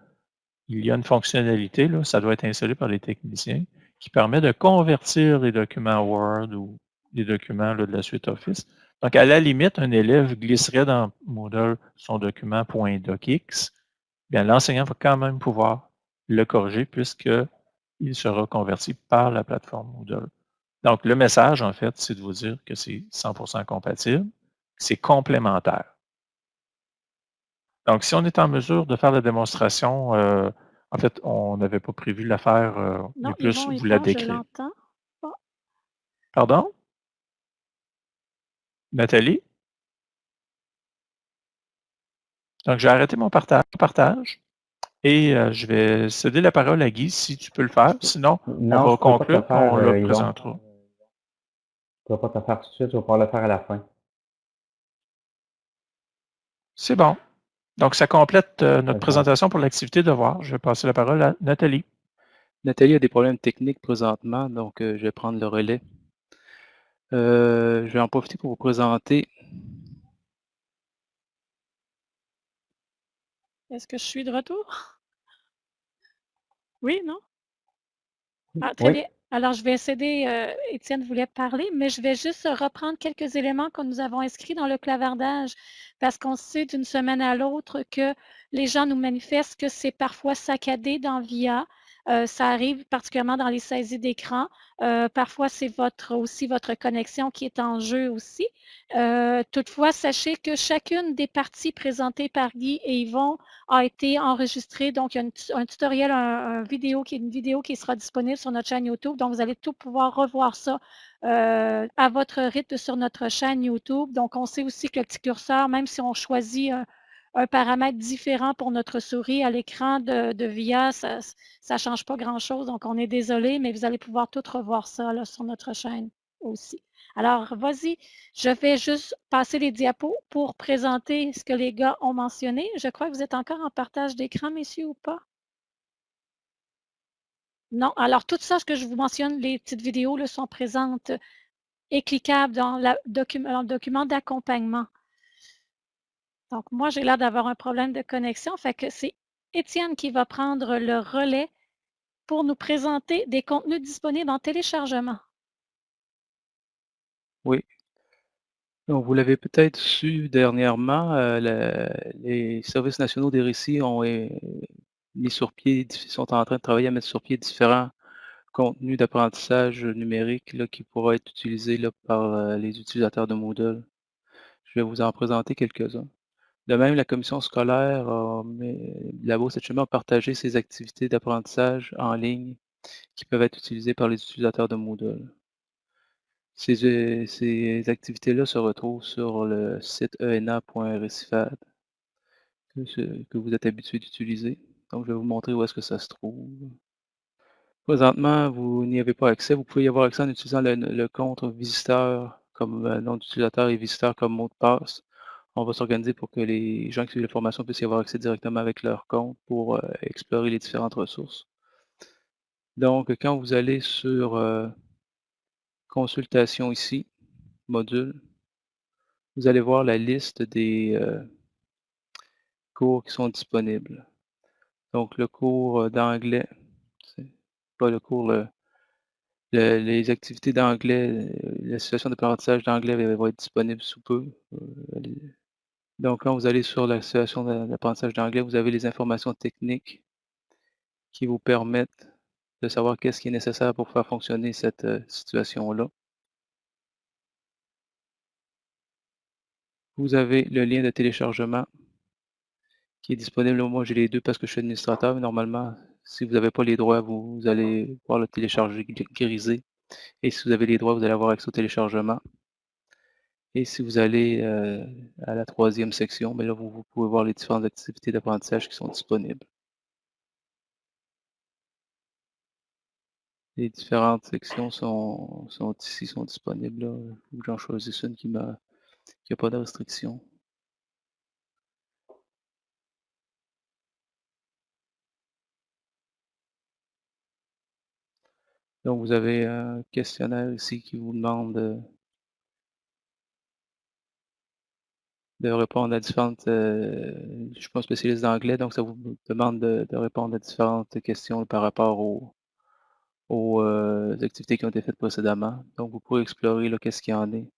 il y a une fonctionnalité, là, ça doit être installé par les techniciens, qui permet de convertir les documents Word ou les documents de la suite Office. Donc, à la limite, un élève glisserait dans Moodle son document .docx, bien l'enseignant va quand même pouvoir le corriger puisqu'il sera converti par la plateforme Moodle. Donc, le message, en fait, c'est de vous dire que c'est 100% compatible, c'est complémentaire. Donc, si on est en mesure de faire la démonstration, euh, en fait, on n'avait pas prévu de la faire, euh, mais plus vous la décrire. Pardon? Nathalie? Donc, j'ai arrêté mon partage, partage et euh, je vais céder la parole à Guy si tu peux le faire. Sinon, on va conclure et on le présentera. Tu ne vas pas te faire tout de suite, tu vas pouvoir le faire à la fin. C'est bon. Donc, ça complète euh, notre présentation pour l'activité de voir. Je vais passer la parole à Nathalie. Nathalie a des problèmes techniques présentement, donc euh, je vais prendre le relais. Euh, je vais en profiter pour vous présenter. Est-ce que je suis de retour? Oui, non? Ah, très bien. Alors, je vais céder, euh, Étienne voulait parler, mais je vais juste reprendre quelques éléments que nous avons inscrits dans le clavardage, parce qu'on sait d'une semaine à l'autre que les gens nous manifestent que c'est parfois saccadé dans VIA, euh, ça arrive particulièrement dans les saisies d'écran. Euh, parfois, c'est votre, aussi votre connexion qui est en jeu aussi. Euh, toutefois, sachez que chacune des parties présentées par Guy et Yvon a été enregistrée. Donc, il y a un tutoriel, vidéo qui une vidéo qui sera disponible sur notre chaîne YouTube. Donc, vous allez tout pouvoir revoir ça à votre rythme sur notre chaîne YouTube. Donc, on sait aussi que le petit curseur, même si on choisit un paramètre différent pour notre souris à l'écran de, VIA, ça ne change pas grand-chose. Donc, on est désolé, mais vous allez pouvoir tout revoir ça sur notre chaîne aussi. Alors, vas-y, je vais juste passer les diapos pour présenter ce que les gars ont mentionné. Je crois que vous êtes encore en partage d'écran, messieurs, ou pas? Non, alors tout ça, ce que je vous mentionne, les petites vidéos sont présentes et cliquables dans le document d'accompagnement. Donc, moi, j'ai l'air d'avoir un problème de connexion, fait que c'est Étienne qui va prendre le relais pour nous présenter des contenus disponibles en téléchargement. Oui. Donc, vous l'avez peut-être su dernièrement, euh, le- les services nationaux des récits ont euh, mis sur pied, sont en train de travailler à mettre sur pied différents contenus d'apprentissage numérique là, qui pourraient être utilisés là, par euh, les utilisateurs de Moodle. Je vais vous en présenter quelques-uns. De même, la commission scolaire la Beauce chemin a partagé ses activités d'apprentissage en ligne qui peuvent être utilisées par les utilisateurs de Moodle. Ces, euh, activités-là se retrouvent sur le site ena.recifad que, vous êtes habitué d'utiliser. Donc, je vais vous montrer où est-ce que ça se trouve. Présentement, vous n'y avez pas accès. Vous pouvez y avoir accès en utilisant le, le compte visiteur comme euh, nom d'utilisateur et visiteur comme mot de passe. On va s'organiser pour que les gens qui suivent la formation puissent y avoir accès directement avec leur compte pour euh, explorer les différentes ressources. Donc, quand vous allez sur euh, consultation ici, module, vous allez voir la liste des euh, cours qui sont disponibles. Donc, le cours d'anglais, pas le cours, le, le- les activités d'anglais, la situation d'apprentissage d'anglais va, être disponible sous peu. Donc, quand vous allez sur la situation d'a- d'apprentissage d'anglais, vous avez les informations techniques qui vous permettent de savoir qu'est-ce qui est nécessaire pour faire fonctionner cette euh, situation-là. Vous avez le lien de téléchargement qui est disponible. Moi, j'ai les deux parce que je suis administrateur, normalement, si vous n'avez pas les droits, vous, vous allez pouvoir le télécharger grisé. Et si vous avez les droits, vous allez avoir accès au téléchargement. Et si vous allez euh, à la troisième section, mais là, vous, pouvez voir les différentes activités d'apprentissage qui sont disponibles. Les différentes sections sont, sont ici, sont disponibles. J'en choisisse une qui n'a pas de restriction. Donc, vous avez un questionnaire ici qui vous demande de, répondre à différentes... euh, je suis pas spécialiste d'anglais, donc ça vous demande de, de, répondre à différentes questions par rapport aux, aux euh, activités qui ont été faites précédemment. Donc, vous pouvez explorer qu'est-ce qu'il y en est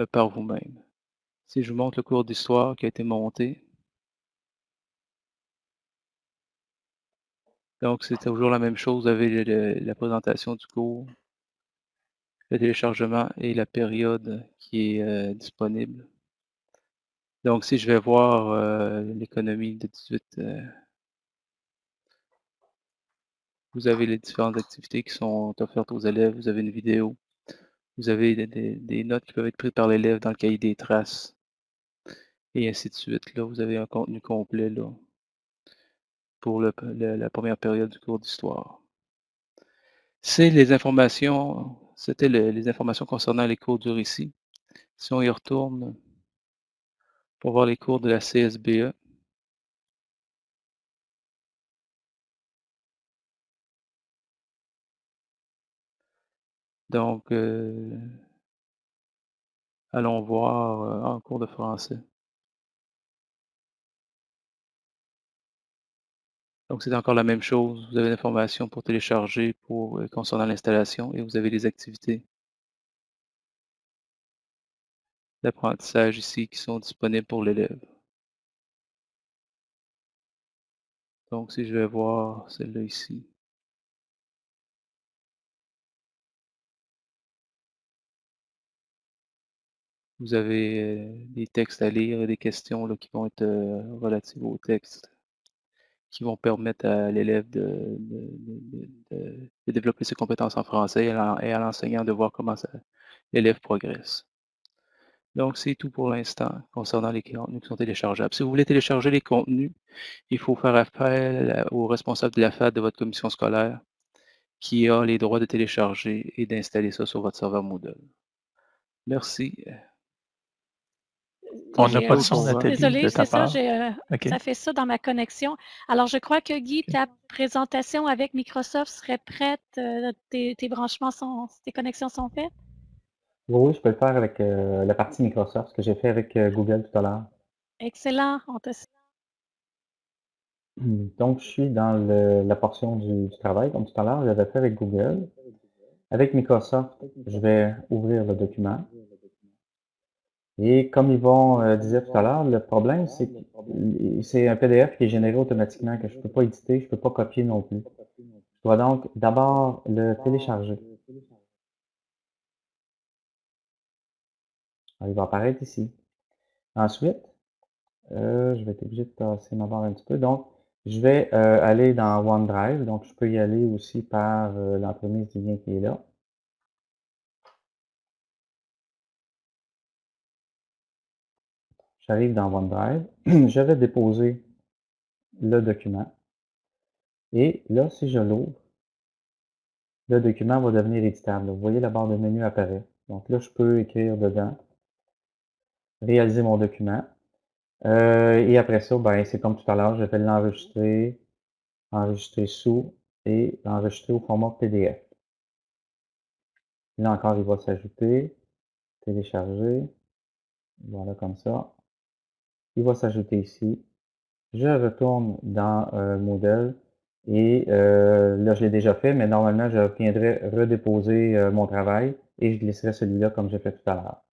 euh, par vous-même. Si je vous montre le cours d'histoire qui a été monté, donc c'est toujours la même chose, vous avez la présentation du cours, le téléchargement et la période qui est euh, disponible. Donc, si je vais voir euh, l'économie de 18, euh, vous avez les différentes activités qui sont offertes aux élèves, vous avez une vidéo, vous avez des, notes qui peuvent être prises par l'élève dans le cahier des traces, et ainsi de suite. Là, vous avez un contenu complet là, pour la première période du cours d'histoire. C'est les informations, c'était le, les informations concernant les cours du récit. Si on y retourne pour voir les cours de la CSBE, donc, euh, allons voir euh, en cours de français. Donc, c'est encore la même chose. Vous avez l'information pour télécharger pour, euh, concernant l'installation et vous avez les activités d'apprentissage ici qui sont disponibles pour l'élève. Donc, si je vais voir celle-là ici. Vous avez euh, des textes à lire et des questions qui vont être euh, relatives au texte, qui vont permettre à l'élève de, développer ses compétences en français et à l'enseignant de voir comment l'élève progresse. Donc, c'est tout pour l'instant concernant les contenus qui sont téléchargeables. Si vous voulez télécharger les contenus, il faut faire appel au responsable de la FAD de votre commission scolaire qui a les droits de télécharger et d'installer ça sur votre serveur Moodle. Merci. On n'a pas de son, Nathalie, désolée, de ta c'est ça, euh, ça fait ça dans ma connexion. Alors, je crois que Guy, ta présentation avec Microsoft serait prête. euh, tes, tes branchements sont, tes connexions sont faites? Oui, je peux le faire avec euh, la partie Microsoft, ce que j'ai fait avec euh, Google tout à l'heure. Excellent. On te... Donc, je suis dans le- la portion du, du travail, comme tout à l'heure, j'avais fait avec Google. Avec Microsoft, je vais ouvrir le document. Et comme Yvon euh, disait tout à l'heure, le problème, c'est que c'est un PDF qui est généré automatiquement, que je ne peux pas éditer, je ne peux pas copier non plus. Je dois donc d'abord le télécharger. Il va apparaître ici. Ensuite, euh, je vais être obligé de tasser ma barre un petit peu. Donc, je vais euh, aller dans OneDrive. Donc, je peux y aller aussi par euh, l'entremise du lien qui est là. J'arrive dans OneDrive. je vais déposer le document. Et là, si je l'ouvre, le document va devenir éditable. Vous voyez, la barre de menu apparaît. Donc là, je peux écrire dedans, réaliser mon document. Euh, et après ça, ben, c'est comme tout à l'heure, je vais l'enregistrer, enregistrer sous et enregistrer au format PDF. Là encore, il va s'ajouter, télécharger, voilà comme ça. Il va s'ajouter ici. Je retourne dans euh, Moodle et euh, là, je l'ai déjà fait, mais normalement, je viendrai redéposer euh, mon travail et je glisserai celui-là comme j'ai fait tout à l'heure.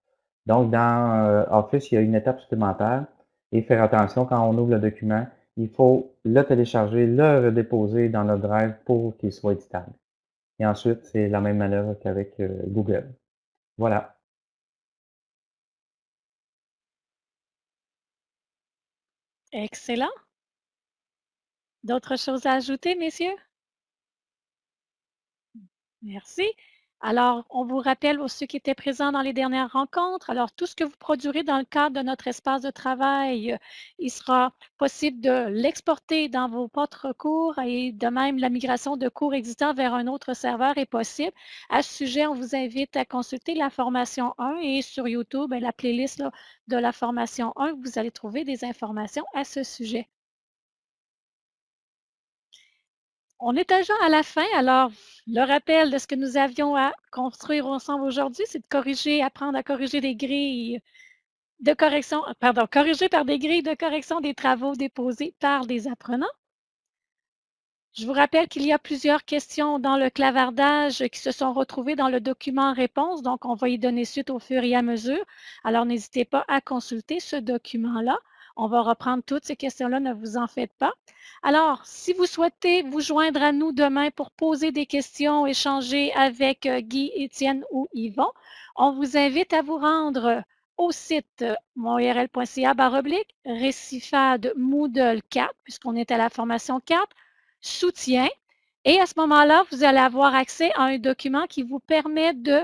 Donc, dans euh, Office, il y a une étape supplémentaire et faire attention quand on ouvre le document, il faut le télécharger, le redéposer dans notre drive pour qu'il soit éditable. Et ensuite, c'est la même manœuvre qu'avec euh, Google. Voilà. Excellent. D'autres choses à ajouter, messieurs? Merci. Alors, on vous rappelle ceux qui étaient présents dans les dernières rencontres. Alors, tout ce que vous produirez dans le cadre de notre espace de travail, euh, il sera possible de l'exporter dans vos votre cours et de même la migration de cours existants vers un autre serveur est possible. À ce sujet, on vous invite à consulter la formation 1 et sur YouTube, la playlist de la formation 1, vous allez trouver des informations à ce sujet. On est déjà à la fin, alors le rappel de ce que nous avions à construire ensemble aujourd'hui, c'est de corriger, apprendre à corriger des grilles de correction, pardon, corriger par des grilles de correction des travaux déposés par des apprenants. Je vous rappelle qu'il y a plusieurs questions dans le clavardage qui se sont retrouvées dans le document réponse, donc on va y donner suite au fur et à mesure. Alors, n'hésitez pas à consulter ce document-là. On va reprendre toutes ces questions-là, ne vous en faites pas. Alors, si vous souhaitez vous joindre à nous demain pour poser des questions, échanger avec euh, Guy, Étienne ou Yvon, on vous invite à vous rendre au site monurl.ca baroblique récifade Moodle 4, puisqu'on est à la formation 4, soutien. Et à ce moment-là, vous allez avoir accès à un document qui vous permet de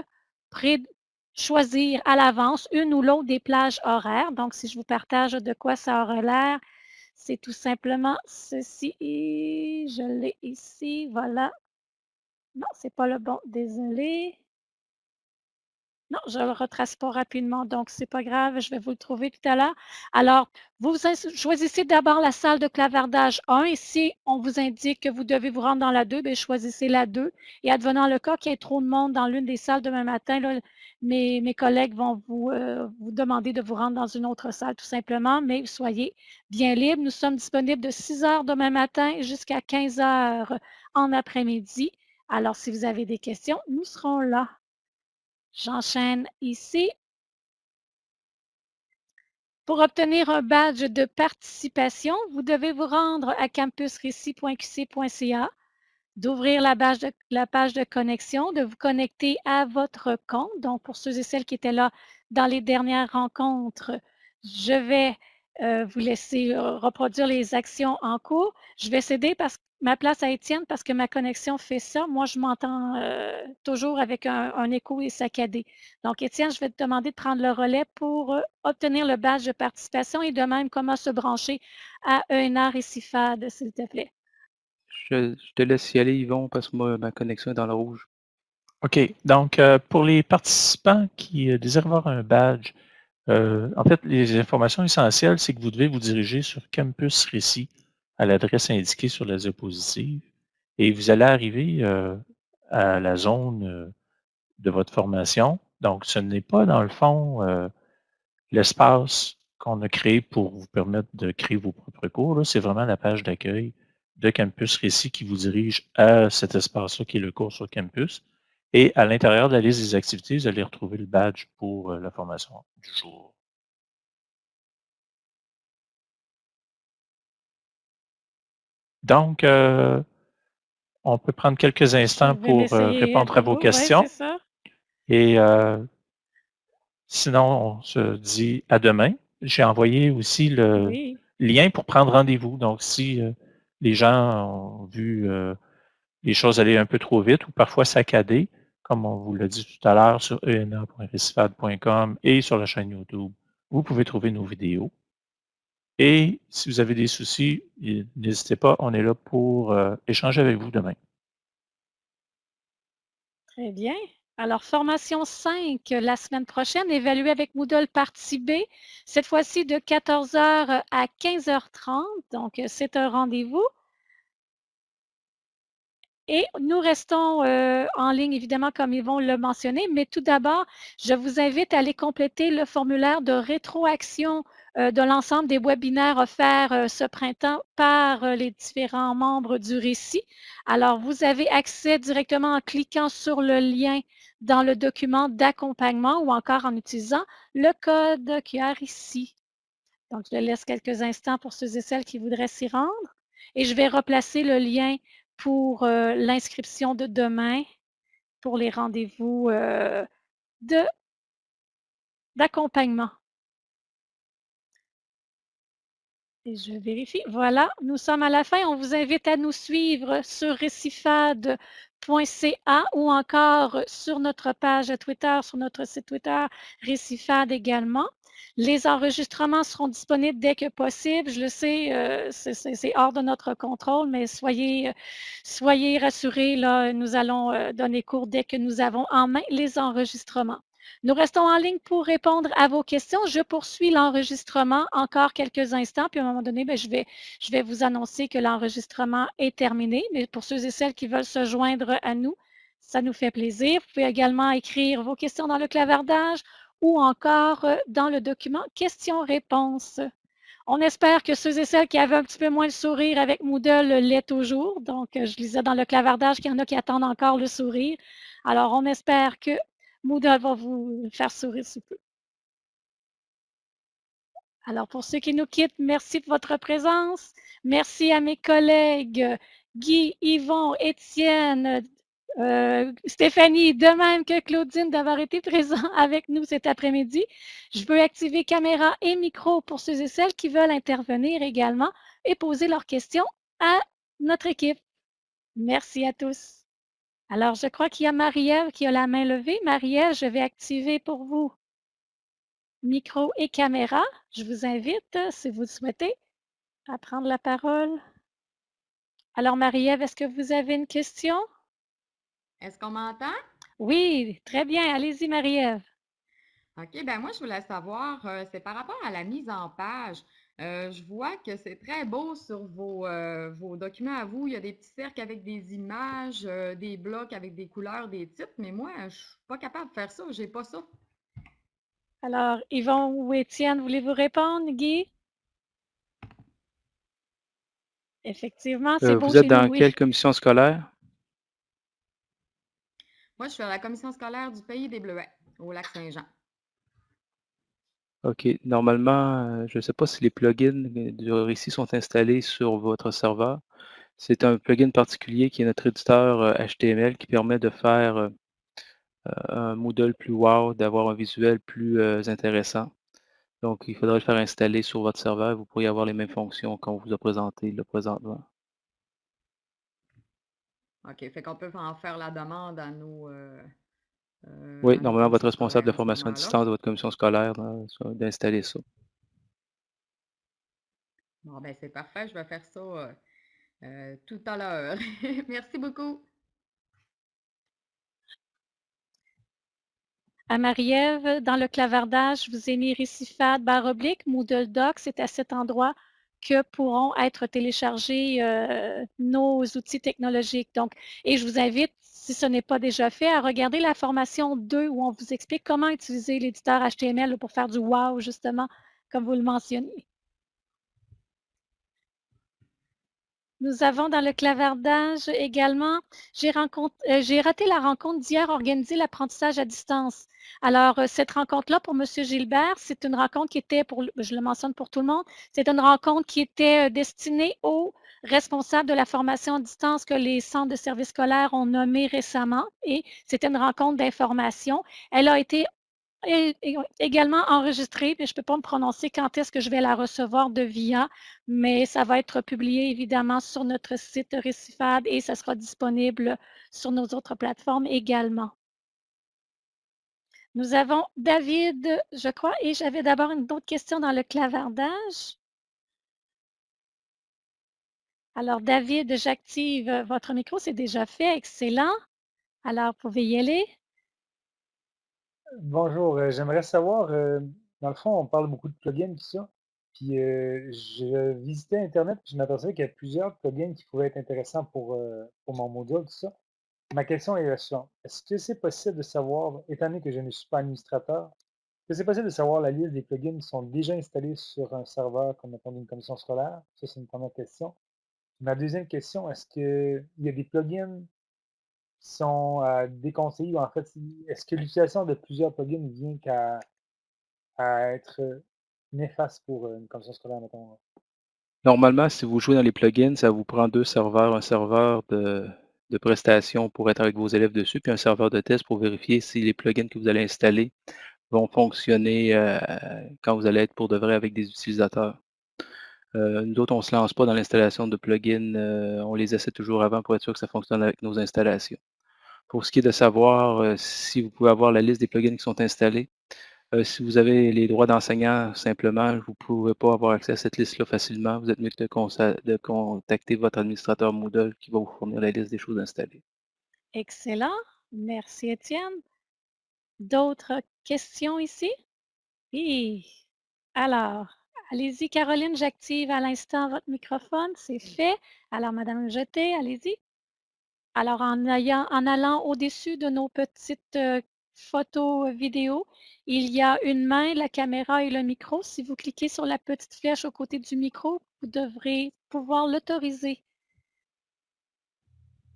choisir à l'avance une ou l'autre des plages horaires. Donc, si je vous partage de quoi ça aurait l'air, c'est tout simplement ceci. Je l'ai ici. Voilà. Non, c'est pas le bon. Désolé. Non, je ne le retrace pas rapidement, donc c'est pas grave, je vais vous le trouver tout à l'heure. Alors, vous choisissez d'abord la salle de clavardage 1 et si on vous indique que vous devez vous rendre dans la 2, bien, choisissez la 2. Et advenant le cas qu'il y ait trop de monde dans l'une des salles demain matin, mes, collègues vont vous, euh, vous demander de vous rendre dans une autre salle tout simplement, mais soyez bien libre. Nous sommes disponibles de 6 heures demain matin jusqu'à 15 heures en après-midi. Alors, si vous avez des questions, nous serons là. J'enchaîne ici. Pour obtenir un badge de participation, vous devez vous rendre à campusrécit.qc.ca, d'ouvrir la, page de connexion, de vous connecter à votre compte. Donc, pour ceux et celles qui étaient là dans les dernières rencontres, je vais euh, vous laisser euh, reproduire les actions en cours. Je vais céder parce, ma place à Étienne parce que ma connexion fait ça. Moi, je m'entends euh, toujours avec un, un, écho et saccadé. Donc, Étienne, je vais te demander de prendre le relais pour euh, obtenir le badge de participation et de même comment se brancher à ENR et CIFAD, s'il te plaît. Je, je, te laisse y aller, Yvon, parce que moi, ma connexion est dans le rouge. OK. Donc, euh, pour les participants qui désirent avoir un badge Euh, en fait, les informations essentielles, c'est que vous devez vous diriger sur Campus Récit à l'adresse indiquée sur la diapositive et vous allez arriver euh, à la zone euh, de votre formation. Donc, ce n'est pas dans le fond l'espace qu'on a créé pour vous permettre de créer vos propres cours. C'est vraiment la page d'accueil de Campus Récit qui vous dirige à cet espace-là qui est le cours sur campus. Et à l'intérieur de la liste des activités, vous allez retrouver le badge pour euh, la formation du jour. Donc, euh, on peut prendre quelques instants pour euh, répondre à vos questions. Et sinon, on se dit à demain. J'ai envoyé aussi le lien pour prendre rendez-vous. Donc, si les gens ont vu les choses aller un peu trop vite ou parfois saccader, comme on vous l'a dit tout à l'heure sur ena.recifad.com et sur la chaîne YouTube, vous pouvez trouver nos vidéos. Et si vous avez des soucis, n'hésitez pas, on est là pour euh, échanger avec vous demain. Très bien. Alors, formation 5 la semaine prochaine, évaluée avec Moodle partie B, cette fois-ci de 14h à 15h30. Donc, c'est un rendez-vous. Et nous restons euh, en ligne, évidemment, comme ils vont le mentionner, mais tout d'abord, je vous invite à aller compléter le formulaire de rétroaction euh, de l'ensemble des webinaires offerts euh, ce printemps par les différents membres du récit. Alors, vous avez accès directement en cliquant sur le lien dans le document d'accompagnement ou encore en utilisant le code QR ici. Donc, je laisse quelques instants pour ceux et celles qui voudraient s'y rendre. Et je vais replacer le lien pour euh, l'inscription de demain pour les rendez-vous euh, d'accompagnement. Je vérifie. Voilà, nous sommes à la fin. On vous invite à nous suivre sur récifade.ca ou encore sur notre page Twitter, sur notre site Twitter, Récifade également. Les enregistrements seront disponibles dès que possible. Je le sais, euh, c'est hors de notre contrôle, mais soyez, rassurés, nous allons euh, donner cours dès que nous avons en main les enregistrements. Nous restons en ligne pour répondre à vos questions. Je poursuis l'enregistrement encore quelques instants, puis à un moment donné, ben, je, vais, vous annoncer que l'enregistrement est terminé. Mais pour ceux et celles qui veulent se joindre à nous, ça nous fait plaisir. Vous pouvez également écrire vos questions dans le clavardage ou encore euh, dans le document questions-réponses. On espère que ceux et celles qui avaient un petit peu moins de sourire avec Moodle l'aient toujours. Donc, euh, je lisais dans le clavardage qu'il y en a qui attendent encore le sourire. Alors, on espère que Moodle va vous faire sourire sous peu. Alors, pour ceux qui nous quittent, merci pour votre présence. Merci à mes collègues Guy, Yvon, Étienne, euh, Stéphanie, de même que Claudine, d'avoir été présent avec nous cet après-midi. Je veux activer caméra et micro pour ceux et celles qui veulent intervenir également et poser leurs questions à notre équipe. Merci à tous. Alors, je crois qu'il y a Marie-Ève qui a la main levée. Marie-Ève, je vais activer pour vous micro et caméra. Je vous invite, si vous le souhaitez, à prendre la parole. Alors, Marie-Ève, est-ce que vous avez une question? Est-ce qu'on m'entend? Oui, très bien. Allez-y, Marie-Ève. OK, ben moi, je voulais savoir, euh, c'est par rapport à la mise en page. Euh, je vois que c'est très beau sur vos, euh, vos, documents à vous. Il y a des petits cercles avec des images, des blocs avec des couleurs, des titres, mais moi, je ne suis pas capable de faire ça. Je n'ai pas ça. Alors, Yvon ou Étienne, voulez-vous répondre, Guy? Effectivement, c'est beau. Vous êtes dans quelle commission scolaire? Moi, je suis à la commission scolaire du Pays des Bleuets, au lac Saint-Jean. OK. Normalement, euh, je ne sais pas si les plugins du récit sont installés sur votre serveur. C'est un plugin particulier qui est notre éditeur HTML euh, qui permet de faire euh, un Moodle plus wow, d'avoir un visuel plus intéressant. Donc, il faudrait le faire installer sur votre serveur. Vous pourriez avoir les mêmes fonctions qu'on vous a présenté le présentement. OK, fait qu'on peut en faire la demande à nos. Euh, euh, oui, normalement, votre responsable de formation à distance de votre commission scolaire d'installer ça. Bon, ben c'est parfait. Je vais faire ça euh, tout à l'heure. Merci beaucoup. à Marie-Ève, dans le clavardage, je vous ai mis récifade barre oblique, Moodle Doc, c'est à cet endroit que pourront être téléchargés euh, nos outils technologiques. Donc, et je vous invite, si ce n'est pas déjà fait, à regarder la formation 2 où on vous explique comment utiliser l'éditeur HTML pour faire du wow, justement, comme vous le mentionnez. Nous avons dans le clavardage également, j'ai euh, raté la rencontre d'hier organisée l'apprentissage à distance. Alors, euh, cette rencontre-là pour M. Gilbert, c'est une rencontre qui était, pour, je le mentionne pour tout le monde, c'est une rencontre qui était euh, destinée aux responsables de la formation à distance que les centres de services scolaires ont nommé récemment et c'était une rencontre d'information. Elle a été également enregistrée, mais je ne peux pas me prononcer quand est-ce que je vais la recevoir de VIA, mais ça va être publié évidemment sur notre site Récifade et ça sera disponible sur nos autres plateformes également. Nous avons David, je crois, et j'avais d'abord une autre question dans le clavardage. Alors, David, j'active votre micro, c'est déjà fait, excellent. Alors, vous pouvez y aller. Bonjour, euh, j'aimerais savoir, euh, dans le fond, on parle beaucoup de plugins, tout ça. Puis euh, je visitais Internet, puis je m'apercevais qu'il y a plusieurs plugins qui pouvaient être intéressants pour, pour mon module, tout ça. Ma question est la suivante. Est-ce que c'est possible de savoir, étant donné que je ne suis pas administrateur, est-ce que c'est possible de savoir la liste des plugins qui sont déjà installés sur un serveur comme mettons une commission scolaire? Ça, c'est une première question. Ma deuxième question, est-ce qu'il y a des plugins sont euh, déconseillés. En fait, est-ce que l'utilisation de plusieurs plugins vient qu'à être néfaste pour une commission scolaire, mettons? Normalement, si vous jouez dans les plugins, ça vous prend deux serveurs, un serveur de, de prestation pour être avec vos élèves dessus, puis un serveur de test pour vérifier si les plugins que vous allez installer vont fonctionner euh, quand vous allez être pour de vrai avec des utilisateurs. Euh, nous autres, on ne se lance pas dans l'installation de plugins, on les essaie toujours avant pour être sûr que ça fonctionne avec nos installations. Pour ce qui est de savoir euh, si vous pouvez avoir la liste des plugins qui sont installés, euh, si vous avez les droits d'enseignant, simplement, vous ne pouvez pas avoir accès à cette liste-là facilement. Vous êtes mieux de, de, contacter votre administrateur Moodle qui va vous fournir la liste des choses installées. Excellent. Merci, Étienne. D'autres questions ici? Oui. Alors, allez-y, Caroline, j'active à l'instant votre microphone. C'est fait. Alors, Madame Jeté, allez-y. Alors, en, allant au-dessus de nos petites euh, photos euh, vidéo, il y a une main, la caméra et le micro. Si vous cliquez sur la petite flèche au côté du micro, vous devrez pouvoir l'autoriser.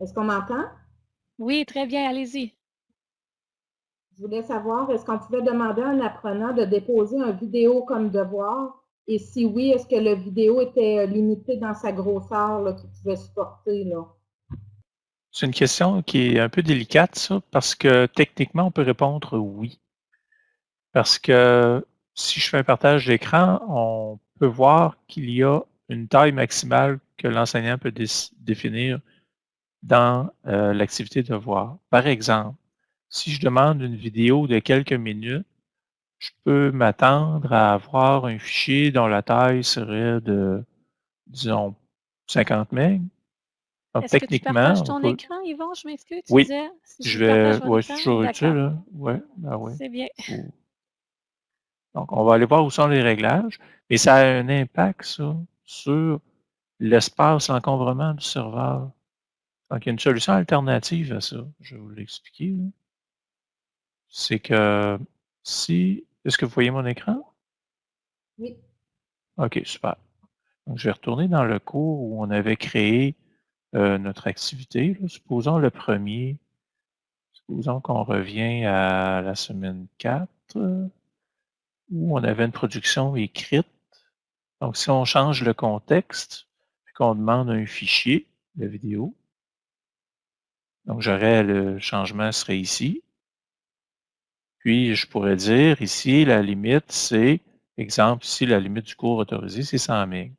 Est-ce qu'on m'entend? Oui, très bien, allez-y. Je voulais savoir, est-ce qu'on pouvait demander à un apprenant de déposer un vidéo comme devoir? Et si oui, est-ce que le vidéo était euh, limité dans sa grosseur qu'il pouvait supporter? Là? C'est une question qui est un peu délicate, ça, parce que techniquement, on peut répondre oui. Parce que si je fais un partage d'écran, on peut voir qu'il y a une taille maximale que l'enseignant peut définir dans euh, l'activité de voir. Par exemple, si je demande une vidéo de quelques minutes, je peux m'attendre à avoir un fichier dont la taille serait de, disons, 50 MB est-ce que tu partages ton écran, Yvon? Je m'excuse, tu oui, disais. Si je vais, je suis toujours utile, là. Ouais, ben ouais. C'est bien. Donc, on va aller voir où sont les réglages, mais ça a un impact, ça, sur l'espace l'encombrement du serveur. Donc, il y a une solution alternative à ça. Je vais vous l'expliquer. C'est que si. Est-ce que vous voyez mon écran? Oui. OK, super. Donc, je vais retourner dans le cours où on avait créé euh, notre activité. Supposons le premier, supposons qu'on revient à la semaine 4, où on avait une production écrite. Donc, si on change le contexte, puis qu'on demande un fichier de vidéo, donc j'aurais le changement serait ici. Puis, je pourrais dire ici, la limite, c'est, exemple, ici, la limite du cours autorisé, c'est 100 MB.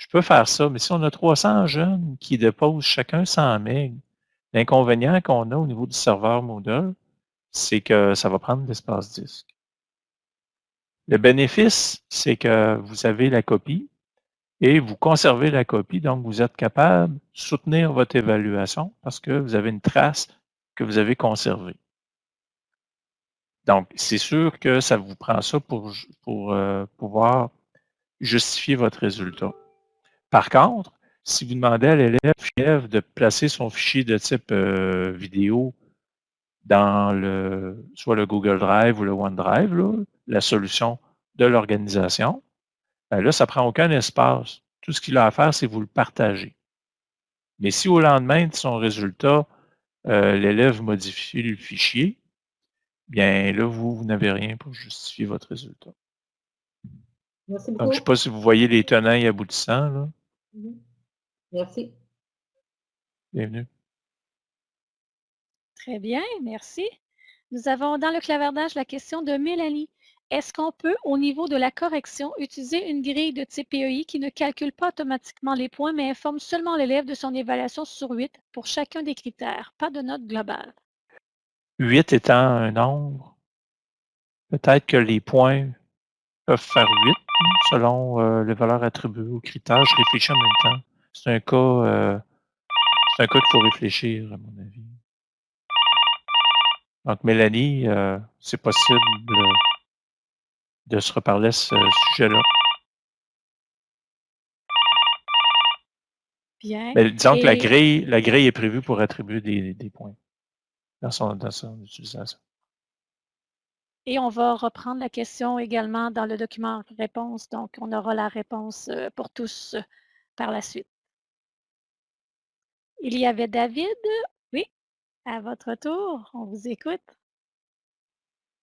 Je peux faire ça, mais si on a 300 jeunes qui déposent chacun 100 MB, l'inconvénient qu'on a au niveau du serveur Moodle, c'est que ça va prendre l'espace disque. Le bénéfice, c'est que vous avez la copie et vous conservez la copie, donc vous êtes capable de soutenir votre évaluation parce que vous avez une trace que vous avez conservée. Donc, c'est sûr que ça vous prend ça pour, pour euh, pouvoir justifier votre résultat. Par contre, si vous demandez à l'élève de placer son fichier de type euh, vidéo dans le soit le Google Drive ou le OneDrive, la solution de l'organisation, ben là, ça ne prend aucun espace. Tout ce qu'il a à faire, c'est vous le partager. Mais si au lendemain de son résultat, euh, l'élève modifie le fichier, bien là, vous, vous n'avez rien pour justifier votre résultat. Merci Donc, beaucoup. je ne sais pas si vous voyez les tenants et aboutissants. Là. Mhm. Merci. Bienvenue. Très bien, merci. Nous avons dans le clavardage la question de Mélanie. Est-ce qu'on peut, au niveau de la correction, utiliser une grille de type PEI qui ne calcule pas automatiquement les points, mais informe seulement l'élève de son évaluation sur 8 pour chacun des critères, pas de note globale? 8 étant un nombre, peut-être que les points peuvent faire 8 selon euh, les valeurs attribuées aux critères. Je réfléchis en même temps. C'est un cas, euh, c'est un cas qu'il faut réfléchir, à mon avis. Donc, Mélanie, euh, c'est possible de, se reparler à ce sujet-là. Bien. Mais disons que la grille, la grille est prévue pour attribuer des, des points dans son, dans son utilisation. Et on va reprendre la question également dans le document réponse. Donc, on aura la réponse euh, pour tous euh, par la suite. Il y avait David? Oui, à votre tour, on vous écoute.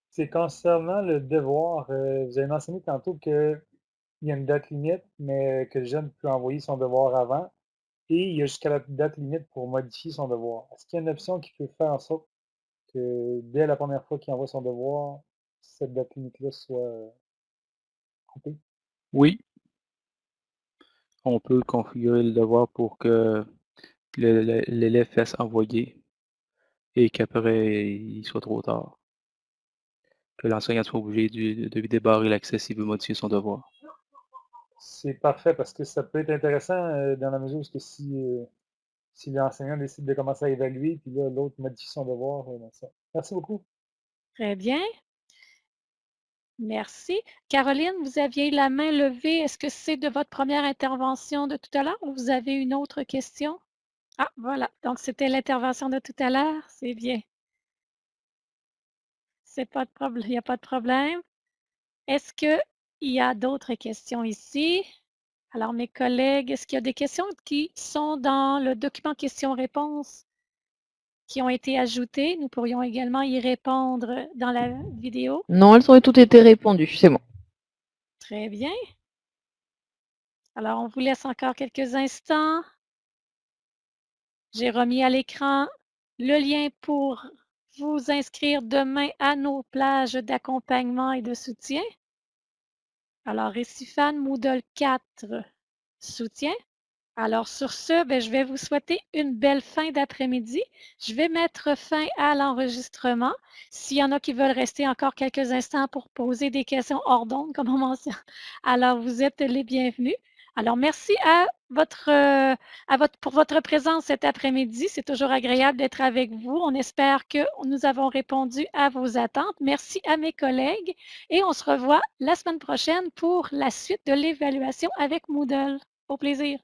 C'est concernant le devoir. euh, vous avez mentionné tantôt qu'il y a une date limite, mais que le jeune peut envoyer son devoir avant. Et il y a jusqu'à la date limite pour modifier son devoir. Est-ce qu'il y a une option qui peut faire en sorte que dès la première fois qu'il envoie son devoir, cette date limite-là soit euh, coupée? Oui. On peut configurer le devoir pour que l'élève fasse envoyer et qu'après, il soit trop tard. Que l'enseignant soit obligé de, de lui débarrer l'accès s'il veut modifier son devoir. C'est parfait parce que ça peut être intéressant euh, dans la mesure où si, euh, si l'enseignant décide de commencer à évaluer, puis là, l'autre modifie son devoir. euh, dans ça. Merci beaucoup. Très bien. Merci. Caroline, vous aviez la main levée. Est-ce que c'est de votre première intervention de tout à l'heure ou vous avez une autre question? Ah, voilà. Donc, c'était l'intervention de tout à l'heure. C'est bien. C'est pas de problème. Il n'y a pas de problème. Est-ce qu'il y a d'autres questions ici? Alors, mes collègues, est-ce qu'il y a des questions qui sont dans le document questions-réponses qui ont été ajoutées? Nous pourrions également y répondre dans la vidéo. Non, elles ont toutes été répondues, c'est bon. Très bien. Alors, on vous laisse encore quelques instants. J'ai remis à l'écran le lien pour vous inscrire demain à nos plages d'accompagnement et de soutien. Alors, Récifan Moodle 4 soutien. Alors, sur ce, ben, je vais vous souhaiter une belle fin d'après-midi. Je vais mettre fin à l'enregistrement. S'il y en a qui veulent rester encore quelques instants pour poser des questions hors d'onde, comme on mentionne, alors vous êtes les bienvenus. Alors, merci à votre, à votre, pour votre présence cet après-midi. C'est toujours agréable d'être avec vous. On espère que nous avons répondu à vos attentes. Merci à mes collègues et on se revoit la semaine prochaine pour la suite de l'évaluation avec Moodle. Au plaisir.